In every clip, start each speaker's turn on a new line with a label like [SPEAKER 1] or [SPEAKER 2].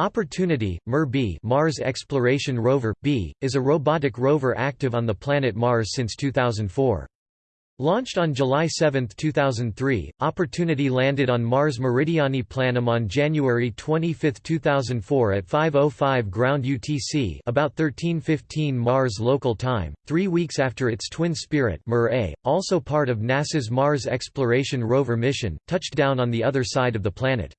[SPEAKER 1] Opportunity, MER-B Mars Exploration Rover, B, is a robotic rover active on the planet Mars since 2004. Launched on July 7, 2003, Opportunity landed on Mars Meridiani Planum on January 25, 2004 at 5.05 ground UTC about 13.15 Mars local time, three weeks after its twin Spirit MER-A, also part of NASA's Mars Exploration Rover mission, touched down on the other side of the planet.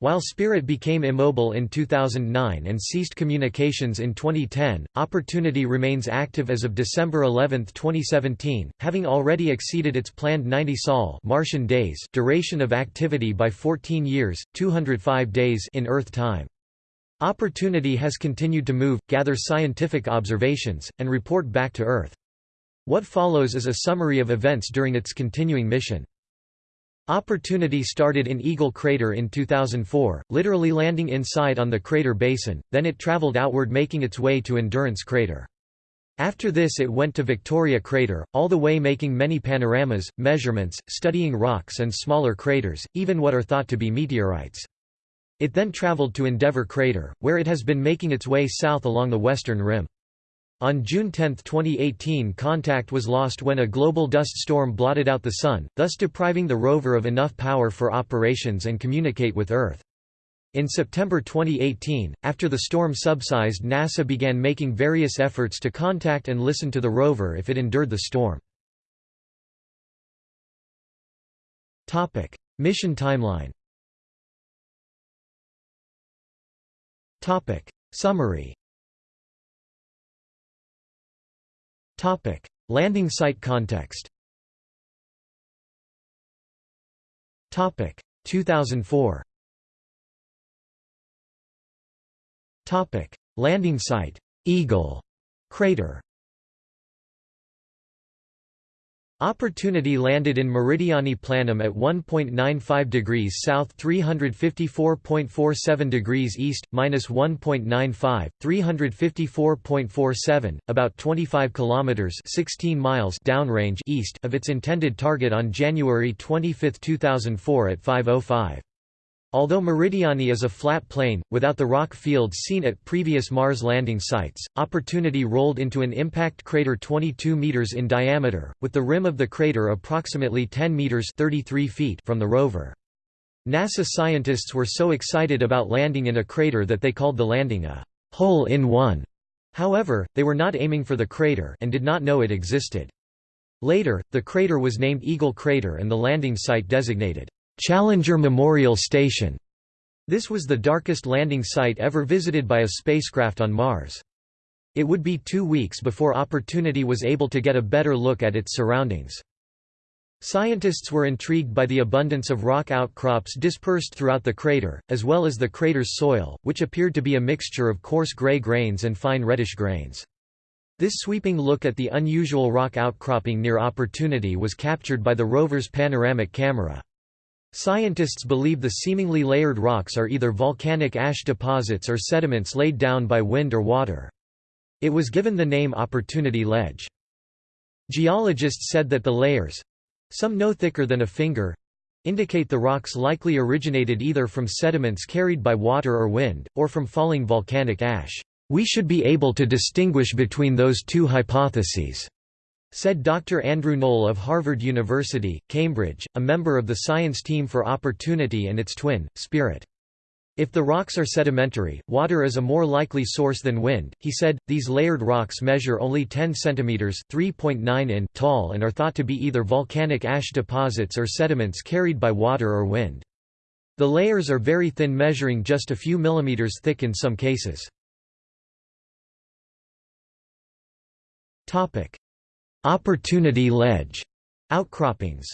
[SPEAKER 1] While Spirit became immobile in 2009 and ceased communications in 2010, Opportunity remains active as of December 11, 2017, having already exceeded its planned 90 Sol Martian days duration of activity by 14 years, 205 days in Earth time. Opportunity has continued to move, gather scientific observations, and report back to Earth. What follows is a summary of events during its continuing mission. Opportunity started in Eagle Crater in 2004, literally landing inside on the crater basin, then it traveled outward making its way to Endurance Crater. After this it went to Victoria Crater, all the way making many panoramas, measurements, studying rocks and smaller craters, even what are thought to be meteorites. It then traveled to Endeavour Crater, where it has been making its way south along the western rim. On June 10, 2018 contact was lost when a global dust storm blotted out the Sun, thus depriving the rover of enough power for operations and communicate with Earth. In September 2018, after the storm subsided NASA began making various efforts to contact and listen to the rover if it endured the storm. Mission timeline Summary Topic: Landing site context. Topic: 2004. Topic: Landing site: Eagle crater. Opportunity landed in Meridiani Planum at 1.95 degrees south 354.47 degrees east, minus 1.95, 354.47, about 25 kilometers 16 miles downrange east of its intended target on January 25, 2004 at 5.05. Although Meridiani is a flat plain, without the rock fields seen at previous Mars landing sites, Opportunity rolled into an impact crater 22 meters in diameter, with the rim of the crater approximately 10 meters 33 feet from the rover. NASA scientists were so excited about landing in a crater that they called the landing a hole-in-one. However, they were not aiming for the crater and did not know it existed. Later, the crater was named Eagle Crater and the landing site designated Challenger Memorial Station. This was the darkest landing site ever visited by a spacecraft on Mars. It would be two weeks before Opportunity was able to get a better look at its surroundings. Scientists were intrigued by the abundance of rock outcrops dispersed throughout the crater, as well as the crater's soil, which appeared to be a mixture of coarse gray grains and fine reddish grains. This sweeping look at the unusual rock outcropping near Opportunity was captured by the rover's panoramic camera. Scientists believe the seemingly layered rocks are either volcanic ash deposits or sediments laid down by wind or water. It was given the name Opportunity Ledge. Geologists said that the layers—some no thicker than a finger—indicate the rocks likely originated either from sediments carried by water or wind, or from falling volcanic ash. We should be able to distinguish between those two hypotheses said Dr. Andrew Knoll of Harvard University, Cambridge, a member of the science team for Opportunity and its twin, Spirit. If the rocks are sedimentary, water is a more likely source than wind, he said. These layered rocks measure only 10 centimeters (3.9 in) tall and are thought to be either volcanic ash deposits or sediments carried by water or wind. The layers are very thin measuring just a few millimeters thick in some cases. Topic: Opportunity Ledge outcroppings.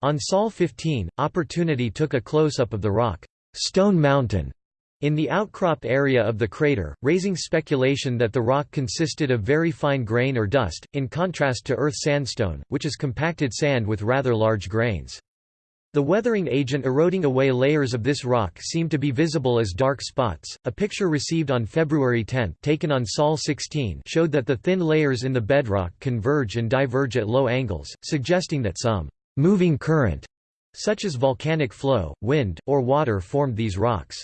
[SPEAKER 1] On Sol 15, Opportunity took a close-up of the rock, Stone Mountain, in the outcropped area of the crater, raising speculation that the rock consisted of very fine grain or dust, in contrast to Earth sandstone, which is compacted sand with rather large grains. The weathering agent eroding away layers of this rock seemed to be visible as dark spots. A picture received on February 10, taken on Sol 16, showed that the thin layers in the bedrock converge and diverge at low angles, suggesting that some moving current Such as volcanic flow, wind, or water formed these rocks.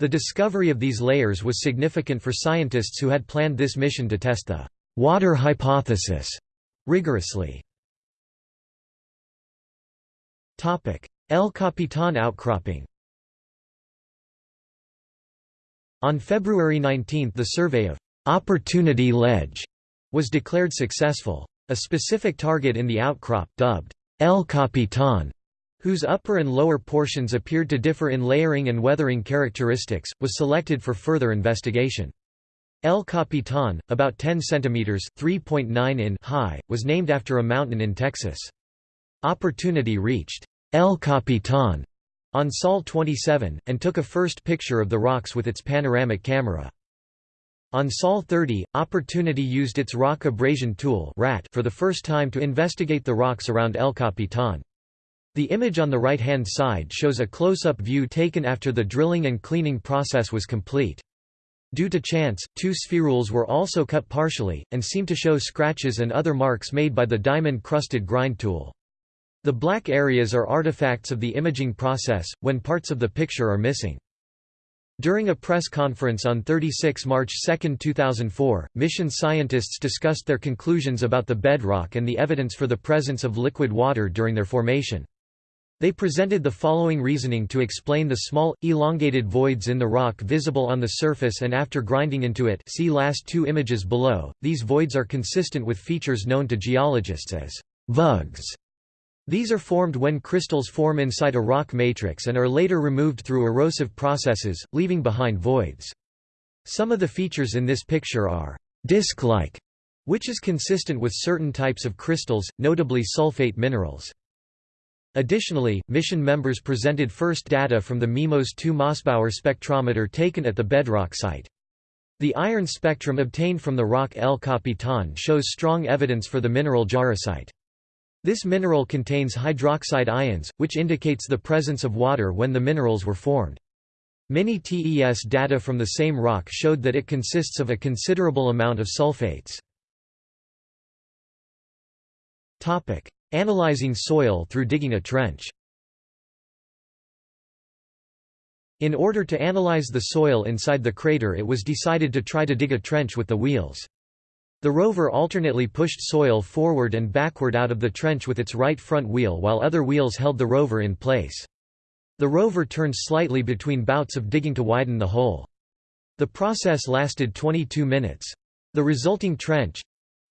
[SPEAKER 1] The discovery of these layers was significant for scientists who had planned this mission to test the «water hypothesis» rigorously. El Capitan outcropping On February 19 the survey of «Opportunity Ledge» was declared successful. A specific target in the outcrop, dubbed El Capitan, whose upper and lower portions appeared to differ in layering and weathering characteristics, was selected for further investigation. El Capitan, about 10 cm (3.9 in) high, was named after a mountain in Texas. Opportunity reached El Capitan on Sol 27, and took a first picture of the rocks with its panoramic camera. On Sol 30, Opportunity used its rock abrasion tool for the first time to investigate the rocks around El Capitan. The image on the right-hand side shows a close-up view taken after the drilling and cleaning process was complete. Due to chance, two spherules were also cut partially, and seem to show scratches and other marks made by the diamond-crusted grind tool. The black areas are artifacts of the imaging process, when parts of the picture are missing. During a press conference on 36 March 2, 2004, mission scientists discussed their conclusions about the bedrock and the evidence for the presence of liquid water during their formation. They presented the following reasoning to explain the small, elongated voids in the rock visible on the surface and after grinding into it see last two images below, these voids are consistent with features known to geologists as vugs. These are formed when crystals form inside a rock matrix and are later removed through erosive processes, leaving behind voids. Some of the features in this picture are disc-like, which is consistent with certain types of crystals, notably sulfate minerals. Additionally, mission members presented first data from the MIMOS 2 Mossbauer spectrometer taken at the bedrock site. The iron spectrum obtained from the rock El Capitan shows strong evidence for the mineral jarosite. This mineral contains hydroxide ions, which indicates the presence of water when the minerals were formed. Many TES data from the same rock showed that it consists of a considerable amount of sulfates. Topic: Analyzing soil through digging a trench In order to analyze the soil inside the crater it was decided to try to dig a trench with the wheels. The rover alternately pushed soil forward and backward out of the trench with its right front wheel while other wheels held the rover in place. The rover turned slightly between bouts of digging to widen the hole. The process lasted 22 minutes. The resulting trench,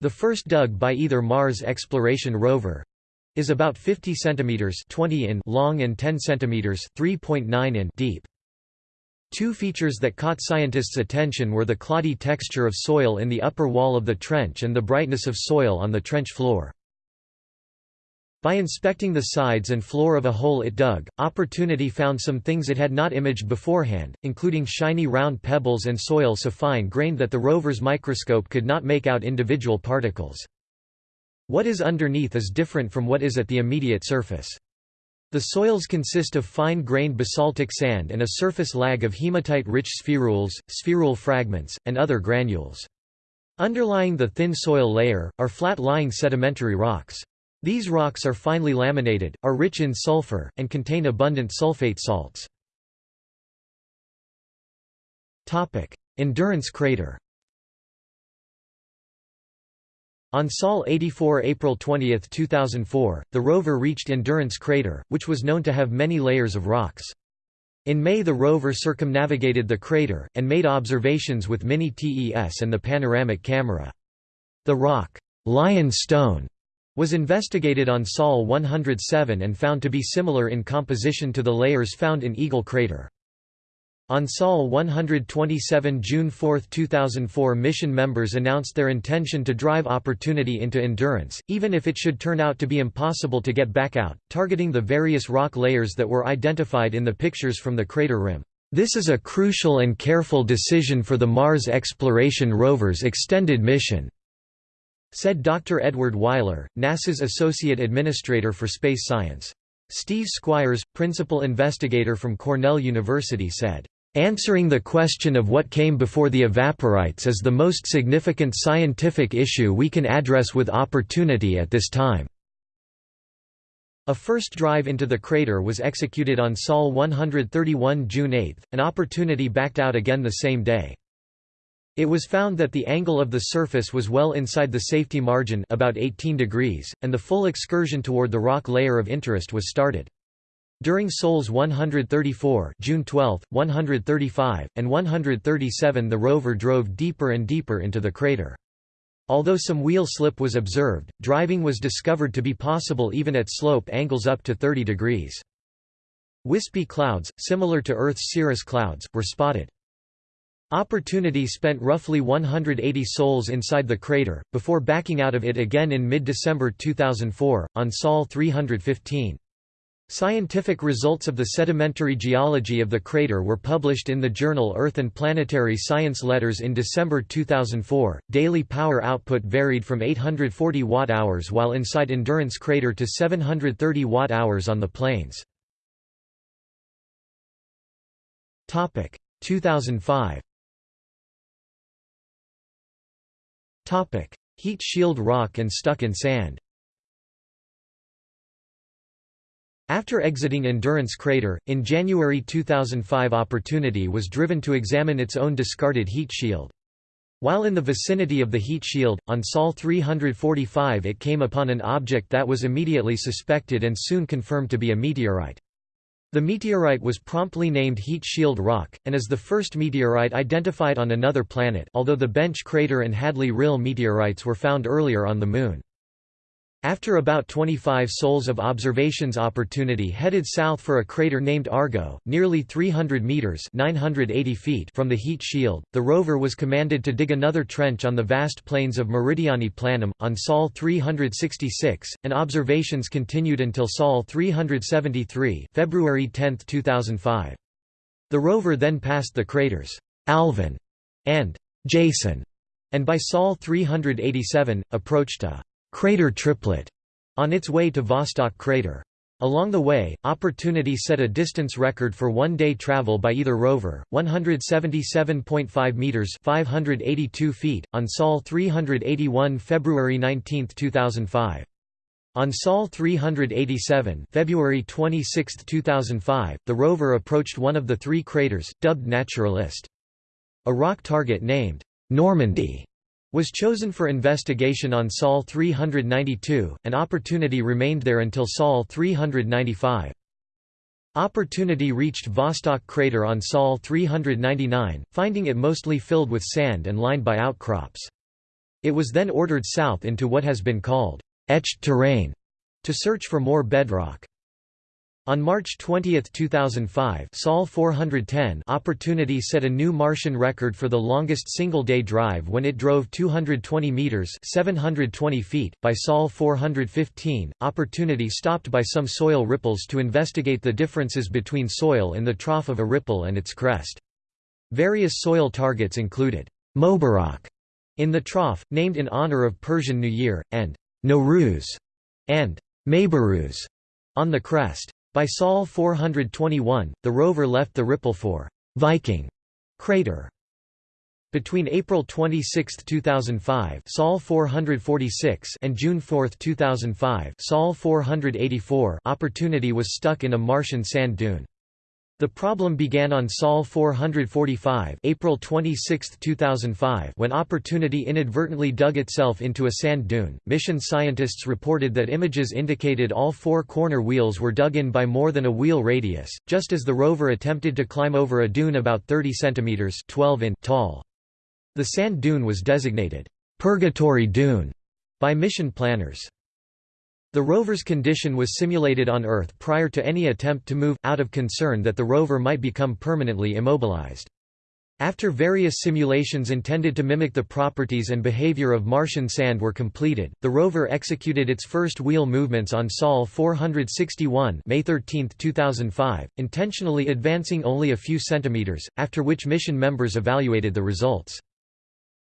[SPEAKER 1] the first dug by either Mars exploration rover is about 50 cm 20 in long and 10 cm 3.9 in deep. Two features that caught scientists' attention were the cloddy texture of soil in the upper wall of the trench and the brightness of soil on the trench floor. By inspecting the sides and floor of a hole it dug, Opportunity found some things it had not imaged beforehand, including shiny round pebbles and soil so fine-grained that the rover's microscope could not make out individual particles. What is underneath is different from what is at the immediate surface. The soils consist of fine-grained basaltic sand and a surface lag of hematite-rich spherules, spherule fragments, and other granules. Underlying the thin soil layer, are flat-lying sedimentary rocks. These rocks are finely laminated, are rich in sulfur, and contain abundant sulfate salts. Endurance crater On Sol 84 April 20, 2004, the rover reached Endurance Crater, which was known to have many layers of rocks. In May the rover circumnavigated the crater, and made observations with Mini-TES and the panoramic camera. The rock, Lion Stone, was investigated on Sol 107 and found to be similar in composition to the layers found in Eagle crater. On Sol 127 June 4, 2004 mission members announced their intention to drive Opportunity into Endurance, even if it should turn out to be impossible to get back out, targeting the various rock layers that were identified in the pictures from the crater rim. This is a crucial and careful decision for the Mars Exploration Rover's extended mission said Dr. Edward Weiler, NASA's Associate Administrator for Space Science. Steve Squyres, principal investigator from Cornell University said, Answering the question of what came before the evaporites is the most significant scientific issue we can address with opportunity at this time. A first drive into the crater was executed on Sol 131 June 8, an opportunity backed out again the same day. It was found that the angle of the surface was well inside the safety margin about 18 degrees, and the full excursion toward the rock layer of interest was started. During Sols 134 June 12, 135, and 137 the rover drove deeper and deeper into the crater. Although some wheel slip was observed, driving was discovered to be possible even at slope angles up to 30 degrees. Wispy clouds, similar to Earth's cirrus clouds, were spotted. Opportunity spent roughly 180 sols inside the crater, before backing out of it again in mid-December 2004, on Sol 315. Scientific results of the sedimentary geology of the crater were published in the journal Earth and Planetary Science Letters in December 2004. Daily power output varied from 840 watt-hours while inside Endurance crater to 730 watt-hours on the plains. Topic 2005. Topic: Heat shield rock and stuck in sand. After exiting Endurance Crater, in January 2005 Opportunity was driven to examine its own discarded heat shield. While in the vicinity of the heat shield, on Sol 345 it came upon an object that was immediately suspected and soon confirmed to be a meteorite. The meteorite was promptly named Heat Shield Rock, and is the first meteorite identified on another planet although the Bench crater and Hadley Rill meteorites were found earlier on the Moon. After about 25 sols of observations Opportunity headed south for a crater named Argo, nearly 300 meters (980 feet) from the heat shield. The rover was commanded to dig another trench on the vast plains of Meridiani Planum on Sol 366, and observations continued until Sol 373, February 10, 2005. The rover then passed the craters Alvin and Jason, and by Sol 387 approached a crater triplet on its way to Vostok crater. Along the way, Opportunity set a distance record for one-day travel by either rover, 177.5 meters (582 feet) on Sol 381 February 19, 2005. On Sol 387 February 26, 2005, the rover approached one of the three craters, dubbed Naturalist. A rock target named Normandy was chosen for investigation on Sol 392, and Opportunity remained there until Sol 395. Opportunity reached Vostok crater on Sol 399, finding it mostly filled with sand and lined by outcrops. It was then ordered south into what has been called etched terrain to search for more bedrock. On March 20, 2005 Sol 410 Opportunity set a new Martian record for the longest single-day drive when it drove 220 meters 720 feet by Sol 415. Opportunity stopped by some soil ripples to investigate the differences between soil in the trough of a ripple and its crest. Various soil targets included Mobarak in the trough, named in honor of Persian New Year, and Nowruz and Maybaruz on the crest. By Sol 421, the rover left the ripple for Viking crater. Between April 26, 2005 Sol 446 and June 4, 2005 Sol 484 Opportunity was stuck in a Martian sand dune. The problem began on Sol 445 April 26, 2005 when Opportunity inadvertently dug itself into a sand dune. Mission scientists reported that images indicated all four corner wheels were dug in by more than a wheel radius, just as the rover attempted to climb over a dune about 30 cm 12 in tall. The sand dune was designated, "'Purgatory Dune' by mission planners. The rover's condition was simulated on Earth prior to any attempt to move, out of concern that the rover might become permanently immobilized. After various simulations intended to mimic the properties and behavior of Martian sand were completed, the rover executed its first wheel movements on Sol 461 May 13, 2005, intentionally advancing only a few centimeters, after which mission members evaluated the results.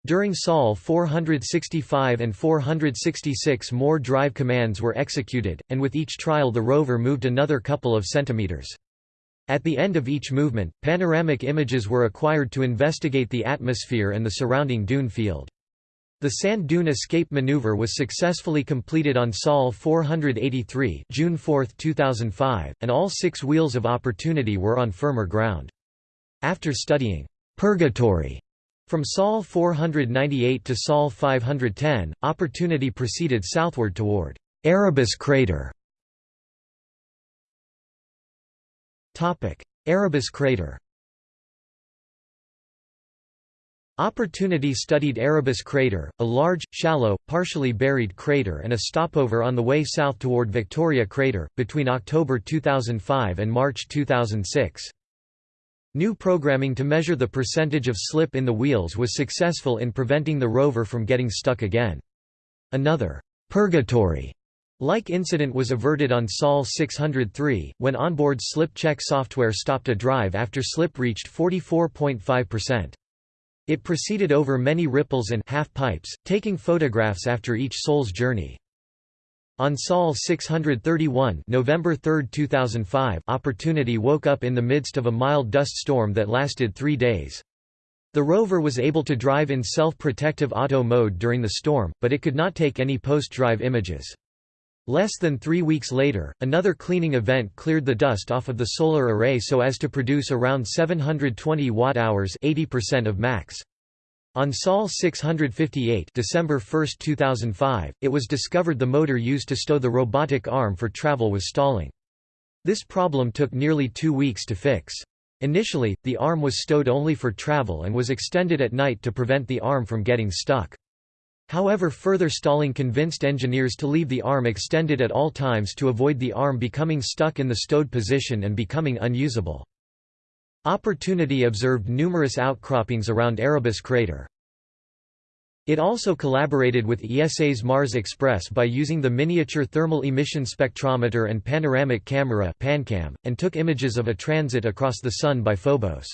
[SPEAKER 1] During Sol 465 and 466 more drive commands were executed, and with each trial the rover moved another couple of centimeters. At the end of each movement, panoramic images were acquired to investigate the atmosphere and the surrounding dune field. The sand dune escape maneuver was successfully completed on Sol 483 June 4, 2005, and all six wheels of Opportunity were on firmer ground. After studying «purgatory» from Sol 498 to Sol 510, Opportunity proceeded southward toward Erebus crater. Erebus crater Opportunity studied Erebus crater, a large, shallow, partially buried crater and a stopover on the way south toward Victoria crater, between October 2005 and March 2006. New programming to measure the percentage of slip in the wheels was successful in preventing the rover from getting stuck again. Another purgatory like incident was averted on Sol 603, when onboard slip check software stopped a drive after slip reached 44.5%. It proceeded over many ripples and half pipes, taking photographs after each Sol's journey. On Sol 631 November 3, 2005, Opportunity woke up in the midst of a mild dust storm that lasted three days. The rover was able to drive in self-protective auto mode during the storm, but it could not take any post-drive images. Less than three weeks later, another cleaning event cleared the dust off of the solar array so as to produce around 720 watt-hours 80% of max. On Sol 658 December 1, 2005, it was discovered the motor used to stow the robotic arm for travel was stalling. This problem took nearly two weeks to fix. Initially, the arm was stowed only for travel and was extended at night to prevent the arm from getting stuck. However further stalling convinced engineers to leave the arm extended at all times to avoid the arm becoming stuck in the stowed position and becoming unusable. Opportunity observed numerous outcroppings around Erebus crater. It also collaborated with ESA's Mars Express by using the Miniature Thermal Emission Spectrometer and Panoramic Camera PanCam, and took images of a transit across the Sun by Phobos.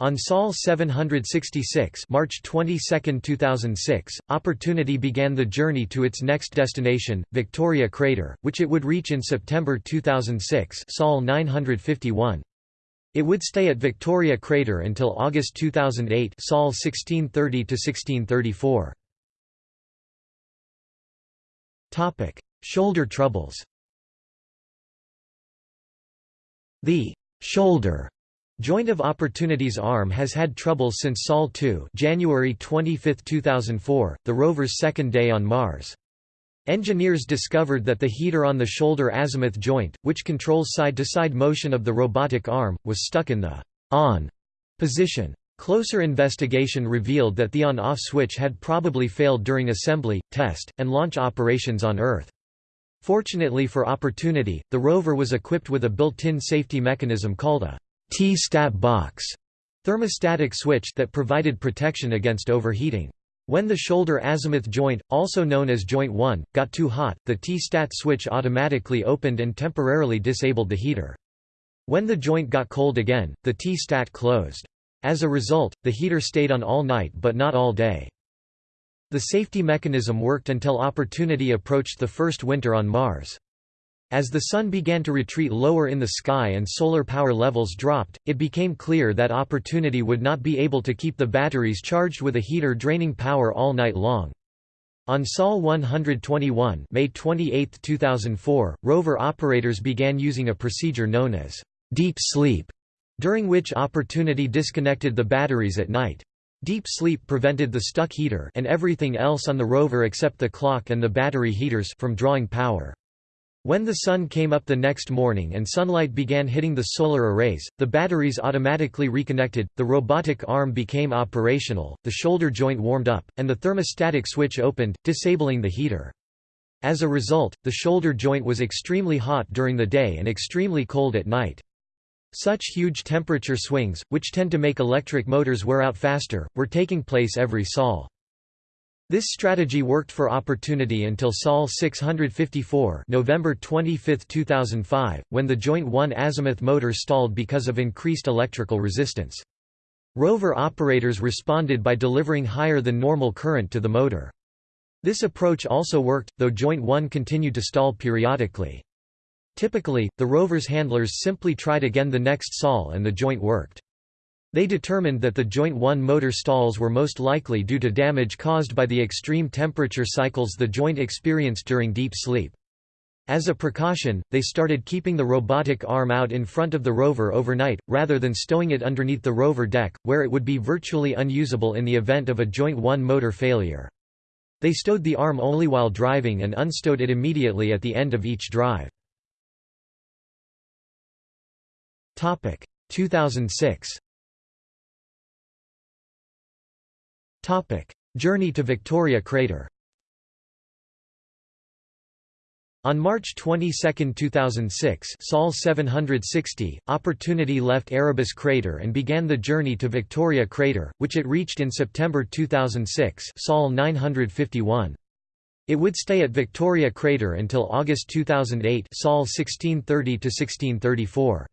[SPEAKER 1] On Sol 766 March 22, 2006, Opportunity began the journey to its next destination, Victoria Crater, which it would reach in September 2006 Sol 951. It would stay at Victoria Crater until August 2008 Sol 1630–1634. Shoulder troubles The «shoulder» Joint of Opportunity's arm has had trouble since Sol 2 January 25, 2004, the rover's second day on Mars. Engineers discovered that the heater on the shoulder azimuth joint, which controls side-to-side -side motion of the robotic arm, was stuck in the on position. Closer investigation revealed that the on-off switch had probably failed during assembly, test, and launch operations on Earth. Fortunately for Opportunity, the rover was equipped with a built-in safety mechanism called a T-stat box thermostatic switch that provided protection against overheating. When the shoulder azimuth joint, also known as joint 1, got too hot, the T-stat switch automatically opened and temporarily disabled the heater. When the joint got cold again, the T-stat closed. As a result, the heater stayed on all night but not all day. The safety mechanism worked until Opportunity approached the first winter on Mars. As the Sun began to retreat lower in the sky and solar power levels dropped, it became clear that Opportunity would not be able to keep the batteries charged with a heater draining power all night long. On Sol 121 May 28, 2004, rover operators began using a procedure known as deep sleep, during which Opportunity disconnected the batteries at night. Deep sleep prevented the stuck heater and everything else on the rover except the clock and the battery heaters from drawing power. When the sun came up the next morning and sunlight began hitting the solar arrays, the batteries automatically reconnected, the robotic arm became operational, the shoulder joint warmed up, and the thermostatic switch opened, disabling the heater. As a result, the shoulder joint was extremely hot during the day and extremely cold at night. Such huge temperature swings, which tend to make electric motors wear out faster, were taking place every sol. This strategy worked for Opportunity until Sol 654 November 25, 2005, when the Joint 1 azimuth motor stalled because of increased electrical resistance. Rover operators responded by delivering higher than normal current to the motor. This approach also worked, though Joint 1 continued to stall periodically. Typically, the rover's handlers simply tried again the next sol and the joint worked. They determined that the Joint 1 motor stalls were most likely due to damage caused by the extreme temperature cycles the joint experienced during deep sleep. As a precaution, they started keeping the robotic arm out in front of the rover overnight, rather than stowing it underneath the rover deck, where it would be virtually unusable in the event of a Joint 1 motor failure. They stowed the arm only while driving and unstowed it immediately at the end of each drive. 2006 Journey to Victoria Crater On March 22, 2006 Sol 760, Opportunity left Erebus crater and began the journey to Victoria crater, which it reached in September 2006 Sol 951. It would stay at Victoria crater until August 2008 Sol 1630–1634.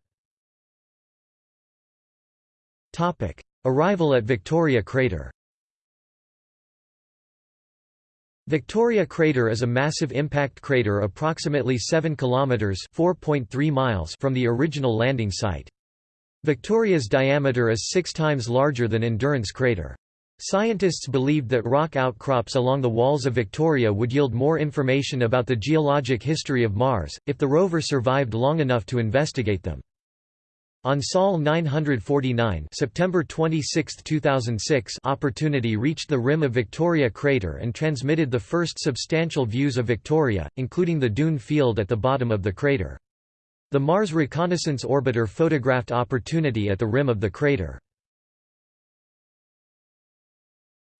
[SPEAKER 1] Arrival at Victoria crater Victoria crater is a massive impact crater approximately 7 kilometers (4.3 miles) from the original landing site. Victoria's diameter is 6 times larger than Endurance crater. Scientists believed that rock outcrops along the walls of Victoria would yield more information about the geologic history of Mars, if the rover survived long enough to investigate them. On Sol 949 September 26, 2006 Opportunity reached the rim of Victoria crater and transmitted the first substantial views of Victoria, including the dune field at the bottom of the crater. The Mars Reconnaissance Orbiter photographed Opportunity at the rim of the crater.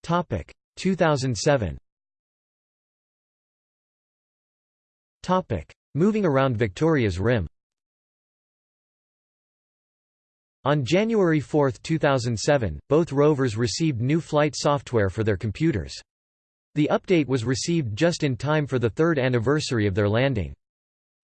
[SPEAKER 1] 2007 Moving around Victoria's rim On January 4, 2007, both rovers received new flight software for their computers. The update was received just in time for the third anniversary of their landing.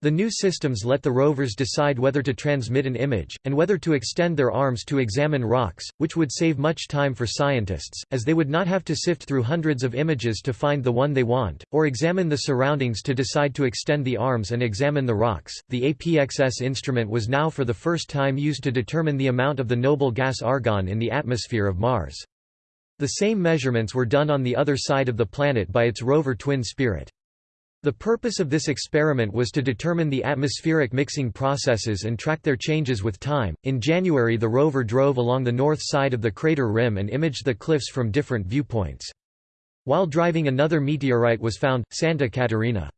[SPEAKER 1] The new systems let the rovers decide whether to transmit an image, and whether to extend their arms to examine rocks, which would save much time for scientists, as they would not have to sift through hundreds of images to find the one they want, or examine the surroundings to decide to extend the arms and examine the rocks. The APXS instrument was now for the first time used to determine the amount of the noble gas argon in the atmosphere of Mars. The same measurements were done on the other side of the planet by its rover twin Spirit. The purpose of this experiment was to determine the atmospheric mixing processes and track their changes with time. In January, the rover drove along the north side of the crater rim and imaged the cliffs from different viewpoints. While driving, another meteorite was found, Santa Catarina.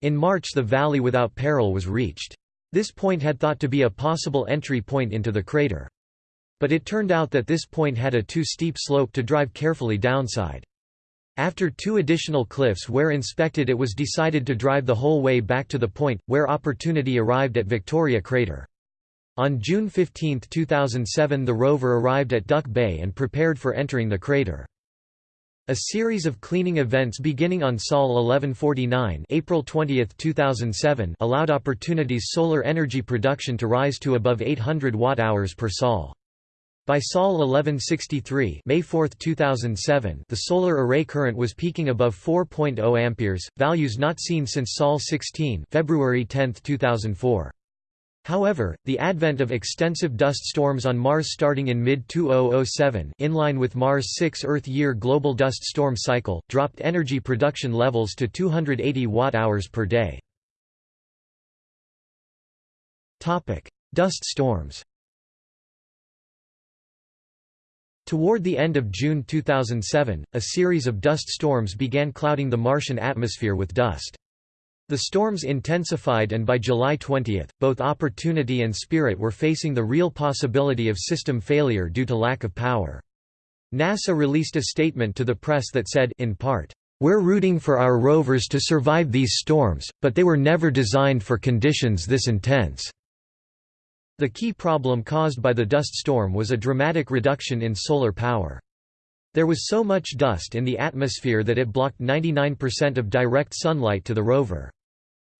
[SPEAKER 1] In March, the Valley Without Peril was reached. This point had thought to be a possible entry point into the crater. But it turned out that this point had a too steep slope to drive carefully downside. After two additional cliffs were inspected it was decided to drive the whole way back to the point, where Opportunity arrived at Victoria Crater. On June 15, 2007 the rover arrived at Duck Bay and prepared for entering the crater. A series of cleaning events beginning on Sol 1149 April 20, 2007 allowed Opportunity's solar energy production to rise to above 800 watt-hours per Sol. By Sol 1163 May 4, 2007 the solar array current was peaking above 4.0 amperes, values not seen since Sol 16 February 10, 2004. However, the advent of extensive dust storms on Mars starting in mid-2007 in line with Mars' 6 Earth-year global dust storm cycle, dropped energy production levels to 280 watt-hours per day. Dust storms Toward the end of June 2007, a series of dust storms began clouding the Martian atmosphere with dust. The storms intensified and by July 20, both Opportunity and Spirit were facing the real possibility of system failure due to lack of power. NASA released a statement to the press that said, in part, "...we're rooting for our rovers to survive these storms, but they were never designed for conditions this intense." The key problem caused by the dust storm was a dramatic reduction in solar power. There was so much dust in the atmosphere that it blocked 99% of direct sunlight to the rover.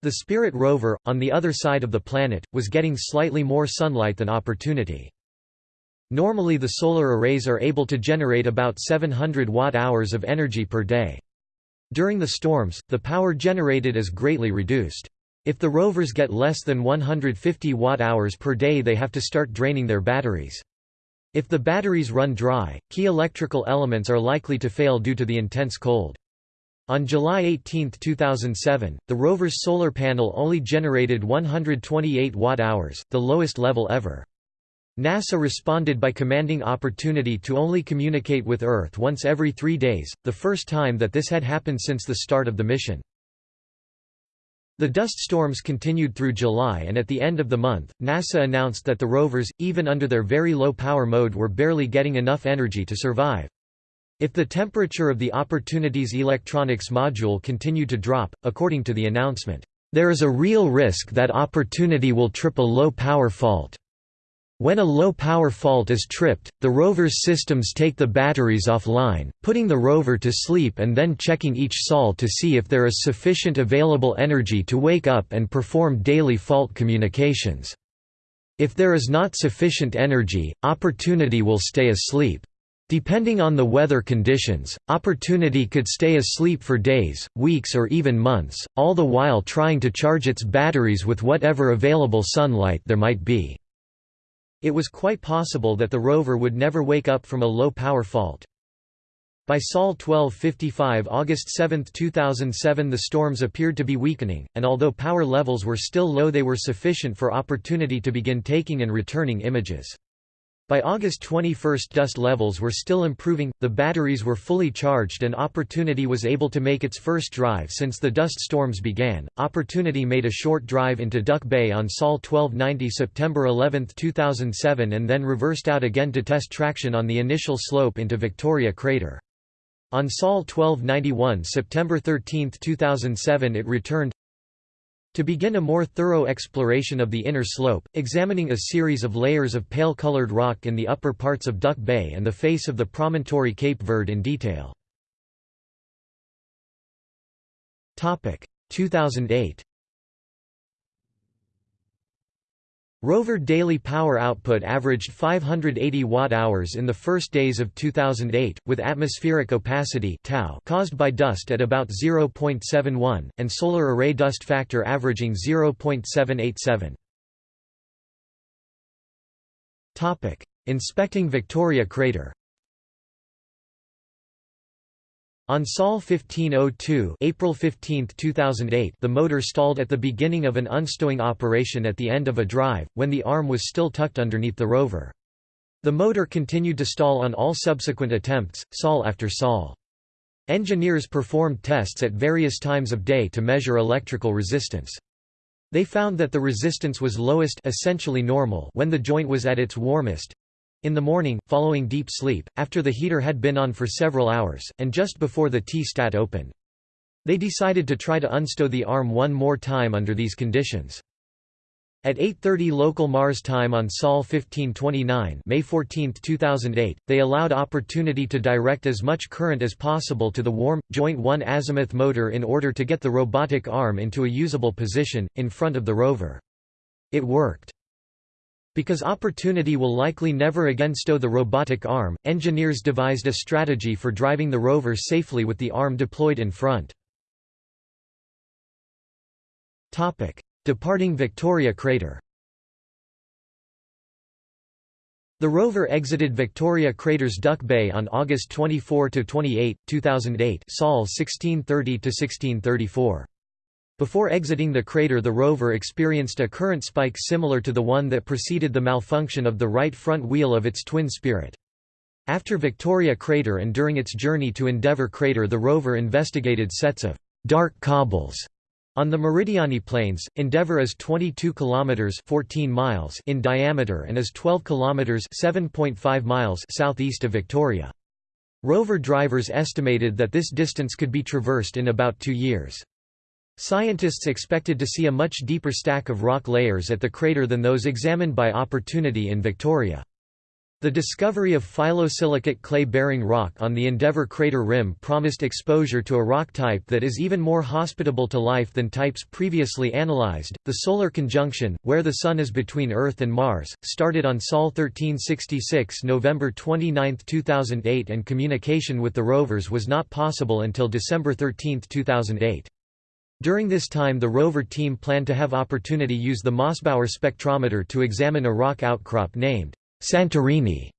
[SPEAKER 1] The Spirit rover, on the other side of the planet, was getting slightly more sunlight than Opportunity. Normally the solar arrays are able to generate about 700 watt-hours of energy per day. During the storms, the power generated is greatly reduced. If the rovers get less than 150 watt-hours per day they have to start draining their batteries. If the batteries run dry, key electrical elements are likely to fail due to the intense cold. On July 18, 2007, the rover's solar panel only generated 128 watt-hours, the lowest level ever. NASA responded by commanding Opportunity to only communicate with Earth once every three days, the first time that this had happened since the start of the mission. The dust storms continued through July and at the end of the month, NASA announced that the rovers, even under their very low power mode were barely getting enough energy to survive. If the temperature of the Opportunity's electronics module continued to drop, according to the announcement, there is a real risk that Opportunity will trip a low-power fault. When a low-power fault is tripped, the rover's systems take the batteries offline, putting the rover to sleep and then checking each sol to see if there is sufficient available energy to wake up and perform daily fault communications. If there is not sufficient energy, Opportunity will stay asleep. Depending on the weather conditions, Opportunity could stay asleep for days, weeks or even months, all the while trying to charge its batteries with whatever available sunlight there might be. It was quite possible that the rover would never wake up from a low-power fault. By Sol 1255 August 7, 2007 the storms appeared to be weakening, and although power levels were still low they were sufficient for opportunity to begin taking and returning images. By August 21 dust levels were still improving, the batteries were fully charged and Opportunity was able to make its first drive since the dust storms began. Opportunity made a short drive into Duck Bay on Sol 1290 September 11, 2007 and then reversed out again to test traction on the initial slope into Victoria crater. On Sol 1291 September 13, 2007 it returned to begin a more thorough exploration of the inner slope, examining a series of layers of pale-colored rock in the upper parts of Duck Bay and the face of the promontory Cape Verde in detail. 2008 Rover daily power output averaged 580 watt-hours in the first days of 2008, with atmospheric opacity tau caused by dust at about 0.71, and solar array dust factor averaging 0.787. Inspecting Victoria crater On Sol 1502 April 15, 2008 the motor stalled at the beginning of an unstowing operation at the end of a drive, when the arm was still tucked underneath the rover. The motor continued to stall on all subsequent attempts, sol after sol. Engineers performed tests at various times of day to measure electrical resistance. They found that the resistance was lowest essentially normal when the joint was at its warmest, in the morning, following deep sleep, after the heater had been on for several hours, and just before the T-stat opened. They decided to try to unstow the arm one more time under these conditions. At 8.30 local Mars time on Sol 1529 May 14, 2008, they allowed opportunity to direct as much current as possible to the warm, joint 1 azimuth motor in order to get the robotic arm into a usable position, in front of the rover. It worked. Because Opportunity will likely never again stow the robotic arm, engineers devised a strategy for driving the rover safely with the arm deployed in front. Departing Victoria crater The rover exited Victoria Crater's Duck Bay on August 24–28, 2008 Sol 1630–1634. Before exiting the crater the rover experienced a current spike similar to the one that preceded the malfunction of the right front wheel of its twin Spirit. After Victoria Crater and during its journey to Endeavour Crater the rover investigated sets of «dark cobbles» on the Meridiani Plains. Endeavour is 22 kilometers 14 miles in diameter and is 12 kilometers 7.5 miles southeast of Victoria. Rover drivers estimated that this distance could be traversed in about 2 years. Scientists expected to see a much deeper stack of rock layers at the crater than those examined by Opportunity in Victoria. The discovery of phyllosilicate clay-bearing rock on the Endeavour crater rim promised exposure to a rock type that is even more hospitable to life than types previously analyzed. The solar conjunction, where the Sun is between Earth and Mars, started on Sol 1366 November 29, 2008 and communication with the rovers was not possible until December 13, 2008. During this time the rover team planned to have opportunity use the Mossbauer spectrometer to examine a rock outcrop named Santorini.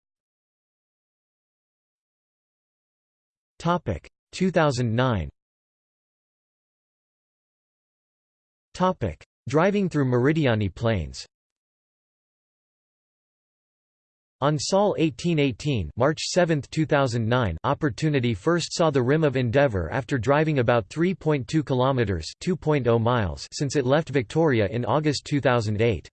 [SPEAKER 1] 2009 Driving through Meridiani Plains. On Sol 1818 March 7, 2009 Opportunity first saw the rim of Endeavour after driving about 3.2 kilometers (2.0 miles) since it left Victoria in August 2008.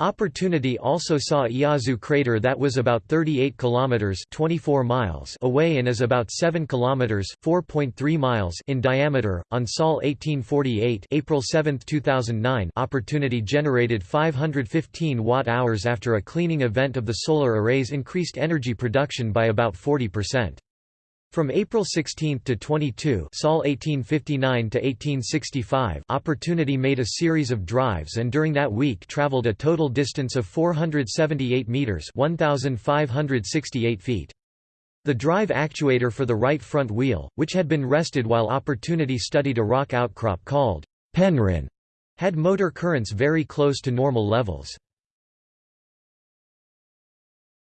[SPEAKER 1] Opportunity also saw Iazu crater that was about 38 kilometers (24 miles) away and is about 7 kilometers (4.3 miles) in diameter. On Sol 1848, April 7, 2009, Opportunity generated 515 watt-hours after a cleaning event of the solar arrays increased energy production by about 40%. From April 16 to 22 Sol 1859 to 1865 Opportunity made a series of drives and during that week traveled a total distance of 478 meters 1568 feet. The drive actuator for the right front wheel, which had been rested while Opportunity studied a rock outcrop called Penrhyn, had motor currents very close to normal levels.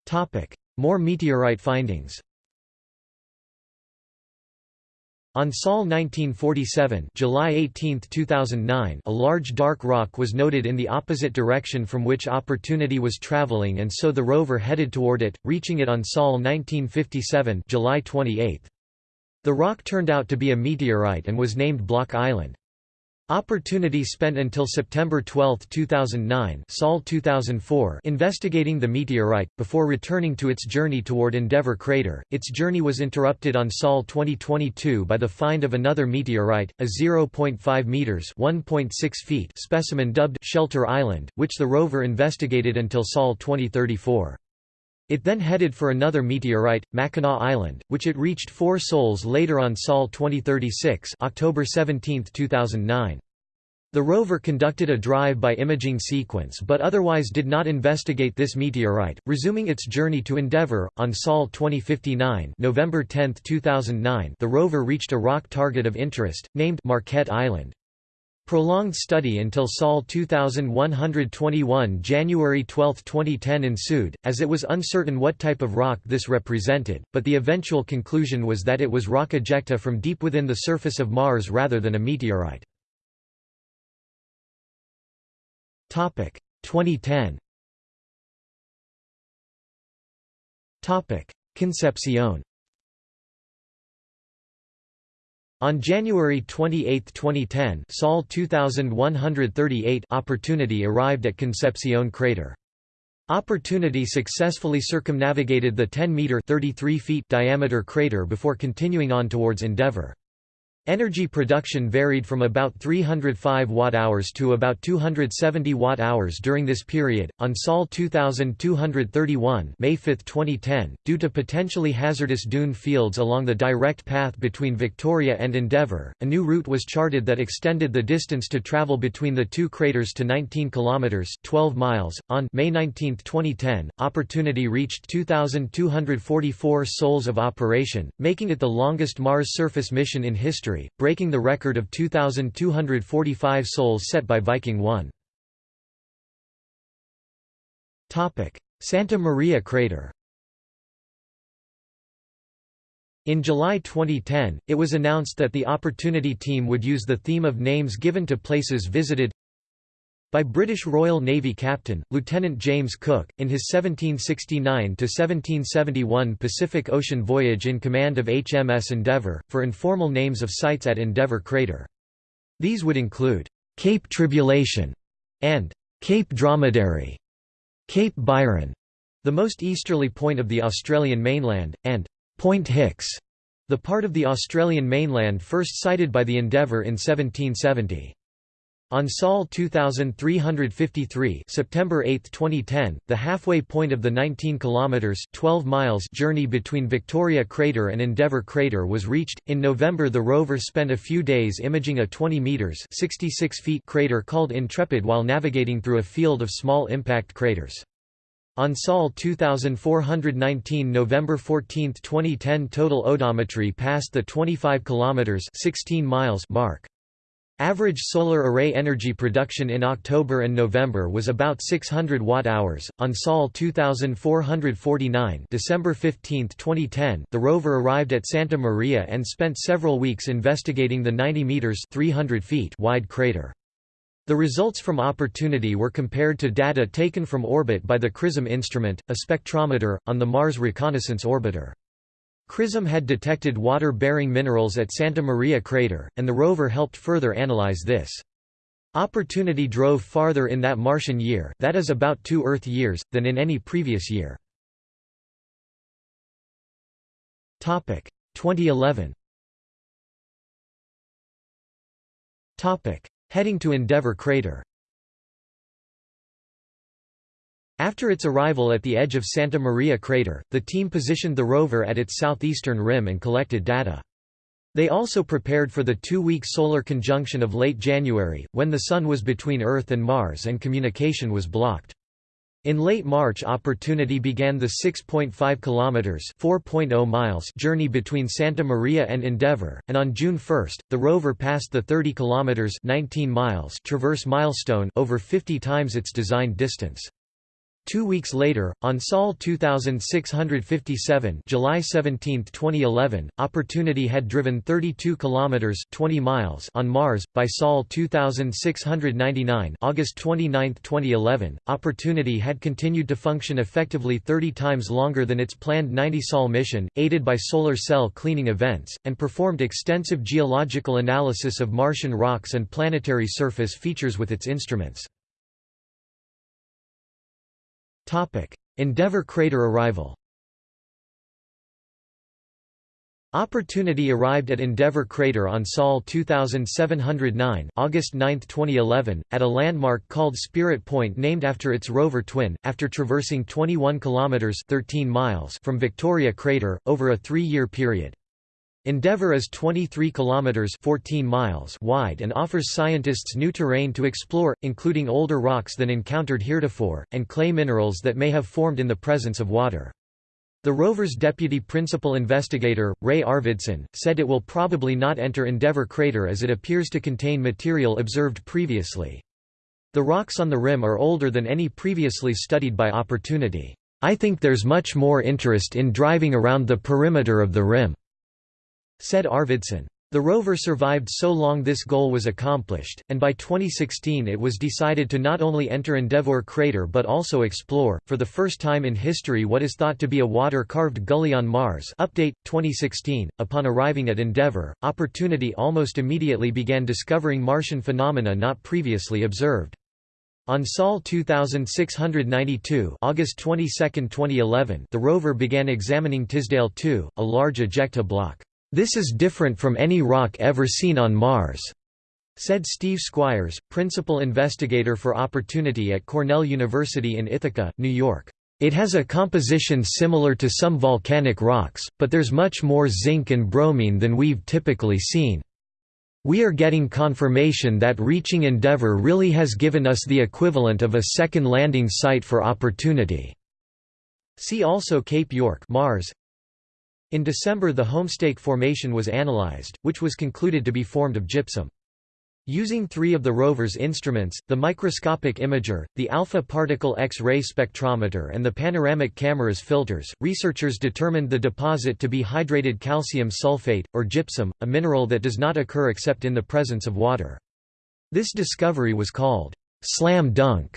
[SPEAKER 1] Topic: More meteorite findings. On Sol 1947 July 18, 2009, a large dark rock was noted in the opposite direction from which Opportunity was traveling and so the rover headed toward it, reaching it on Sol 1957 July 28. The rock turned out to be a meteorite and was named Block Island. Opportunity spent until September 12, 2009 Sol 2004 investigating the meteorite, before returning to its journey toward Endeavour crater. Its journey was interrupted on Sol 2022 by the find of another meteorite, a 0.5 meters (1.6 feet) specimen dubbed Shelter Island, which the rover investigated until Sol 2034. It then headed for another meteorite, Mackinac Island, which it reached four sols later on Sol 2036 October 17, 2009. The rover conducted a drive-by imaging sequence but otherwise did not investigate this meteorite, resuming its journey to Endeavour. On Sol 2059 November 10, 2009 the rover reached a rock target of interest, named Marquette Island. Prolonged study until Sol 2121 January 12, 2010 ensued, as it was uncertain what type of rock this represented, but the eventual conclusion was that it was rock ejecta from deep within the surface of Mars rather than a meteorite. 2010 Concepcion On January 28, 2010 Sol 2138 Opportunity arrived at Concepcion crater. Opportunity successfully circumnavigated the 10-metre diameter crater before continuing on towards Endeavour. Energy production varied from about 305 watt-hours to about 270 watt-hours during this period. On Sol 2231, May 5, 2010, due to potentially hazardous dune fields along the direct path between Victoria and Endeavour, a new route was charted that extended the distance to travel between the two craters to 19 kilometers (12 miles). On May 19, 2010, Opportunity reached 2244 sols of operation, making it the longest Mars surface mission in history breaking the record of 2,245 sols set by Viking 1. Santa Maria crater In July 2010, it was announced that the Opportunity team would use the theme of names given to places visited by British Royal Navy Captain, Lieutenant James Cook, in his 1769–1771 Pacific Ocean voyage in command of HMS Endeavour, for informal names of sites at Endeavour crater. These would include, "'Cape Tribulation' and "'Cape Dromedary'", Cape Byron, the most easterly point of the Australian mainland, and Point Hicks, the part of the Australian mainland first sighted by the Endeavour in 1770. On Sol 2353 September 8, 2010, the halfway point of the 19 kilometers 12 miles journey between Victoria crater and Endeavour crater was reached. In November the rover spent a few days imaging a 20 meters 66 feet crater called Intrepid while navigating through a field of small impact craters. On Sol 2419 November 14, 2010 total odometry passed the 25 kilometers 16 miles mark. Average solar array energy production in October and November was about 600 watt-hours. On Sol 2449, December 15, 2010, the rover arrived at Santa Maria and spent several weeks investigating the 90 meters (300 feet) wide crater. The results from Opportunity were compared to data taken from orbit by the CRISM instrument, a spectrometer, on the Mars Reconnaissance Orbiter. CRISM had detected water-bearing minerals at Santa Maria crater, and the rover helped further analyze this. Opportunity drove farther in that Martian year that is about two Earth years, than in any previous year. 2011 Heading to Endeavour crater After its arrival at the edge of Santa Maria crater, the team positioned the rover at its southeastern rim and collected data. They also prepared for the two-week solar conjunction of late January, when the Sun was between Earth and Mars and communication was blocked. In late March Opportunity began the 6.5 kilometers (4.0 miles) journey between Santa Maria and Endeavour, and on June 1, the rover passed the 30 kilometers (19 miles) traverse milestone over 50 times its designed distance. Two weeks later, on Sol 2657 July 17, 2011, Opportunity had driven 32 kilometers 20 miles on Mars by Sol 2699 August 29, 2011. Opportunity had continued to function effectively 30 times longer than its planned 90 Sol mission, aided by solar cell cleaning events, and performed extensive geological analysis of Martian rocks and planetary surface features with its instruments. Endeavour crater arrival Opportunity arrived at Endeavour crater on Sol 2709 August 9, 2011, at a landmark called Spirit Point named after its rover twin, after traversing 21 kilometers 13 miles from Victoria crater over a 3-year period. Endeavour is 23 kilometers 14 miles wide and offers scientists new terrain to explore, including older rocks than encountered heretofore and clay minerals that may have formed in the presence of water. The rover's deputy principal investigator, Ray Arvidson, said it will probably not enter Endeavour crater as it appears to contain material observed previously. The rocks on the rim are older than any previously studied by Opportunity. I think there's much more interest in driving around the perimeter of the rim said Arvidson. The rover survived so long this goal was accomplished, and by 2016 it was decided to not only enter Endeavour crater but also explore, for the first time in history what is thought to be a water-carved gully on Mars update, 2016. Upon arriving at Endeavour, Opportunity almost immediately began discovering Martian phenomena not previously observed. On Sol 2692 August 22, 2011 the rover began examining Tisdale II, a large ejecta block. This is different from any rock ever seen on Mars, said Steve Squyres, principal investigator for Opportunity at Cornell University in Ithaca, New York. It has a composition similar to some volcanic rocks, but there's much more zinc and bromine than we've typically seen. We are getting confirmation that reaching Endeavour really has given us the equivalent of a second landing site for Opportunity. See also Cape York Mars, in December the Homestake Formation was analyzed, which was concluded to be formed of gypsum. Using three of the rover's instruments, the microscopic imager, the alpha particle X-ray spectrometer and the panoramic camera's filters, researchers determined the deposit to be hydrated calcium sulfate, or gypsum, a mineral that does not occur except in the presence of water. This discovery was called slam dunk,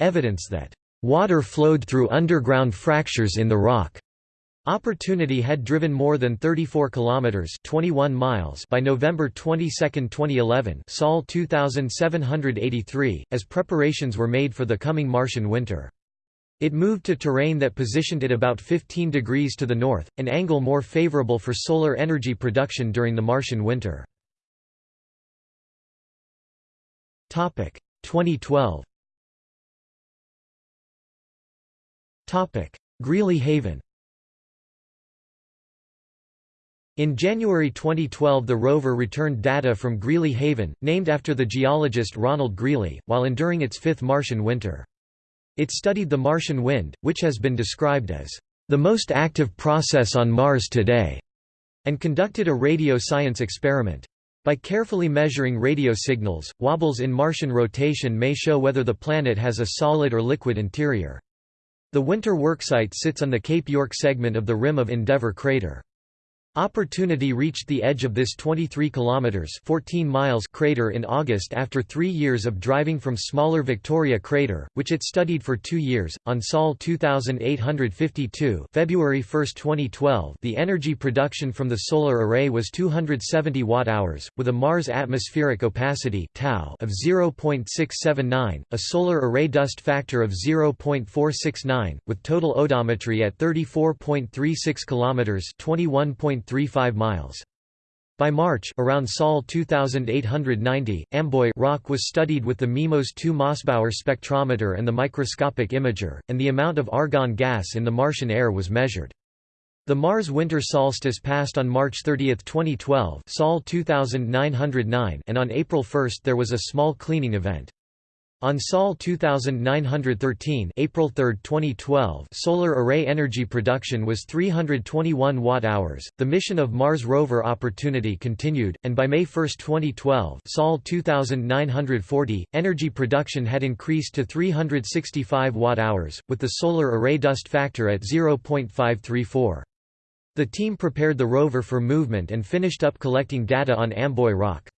[SPEAKER 1] evidence that water flowed through underground fractures in the rock. Opportunity had driven more than 34 kilometers 21 miles by November 22, 2011, Sol 2783, as preparations were made for the coming Martian winter. It moved to terrain that positioned it about 15 degrees to the north, an angle more favorable for solar energy production during the Martian winter. 2012 Greeley Haven In January 2012 the rover returned data from Greeley Haven, named after the geologist Ronald Greeley, while enduring its fifth Martian winter. It studied the Martian wind, which has been described as the most active process on Mars today, and conducted a radio science experiment. By carefully measuring radio signals, wobbles in Martian rotation may show whether the planet has a solid or liquid interior. The winter worksite sits on the Cape York segment of the rim of Endeavour crater. Opportunity reached the edge of this 23 kilometers 14 miles crater in August after 3 years of driving from smaller Victoria crater, which it studied for 2 years. On Sol 2852, February 1, 2012, the energy production from the solar array was 270 watt-hours with a Mars atmospheric opacity tau of 0.679, a solar array dust factor of 0.469 with total odometry at 34.36 kilometers 21. 1.35 miles. By March around Sol 2890, Amboy rock was studied with the MIMOS 2 Mossbauer spectrometer and the microscopic imager, and the amount of argon gas in the Martian air was measured. The Mars winter solstice passed on March 30, 2012 Sol 2909 and on April 1 there was a small cleaning event. On Sol 2913 April 3, 2012 solar array energy production was 321 watt-hours. The mission of Mars rover Opportunity continued, and by May 1, 2012 Sol 2940, energy production had increased to 365 watt-hours, with the solar array dust factor at 0.534. The team prepared the rover for movement and finished up collecting data on Amboy Rock.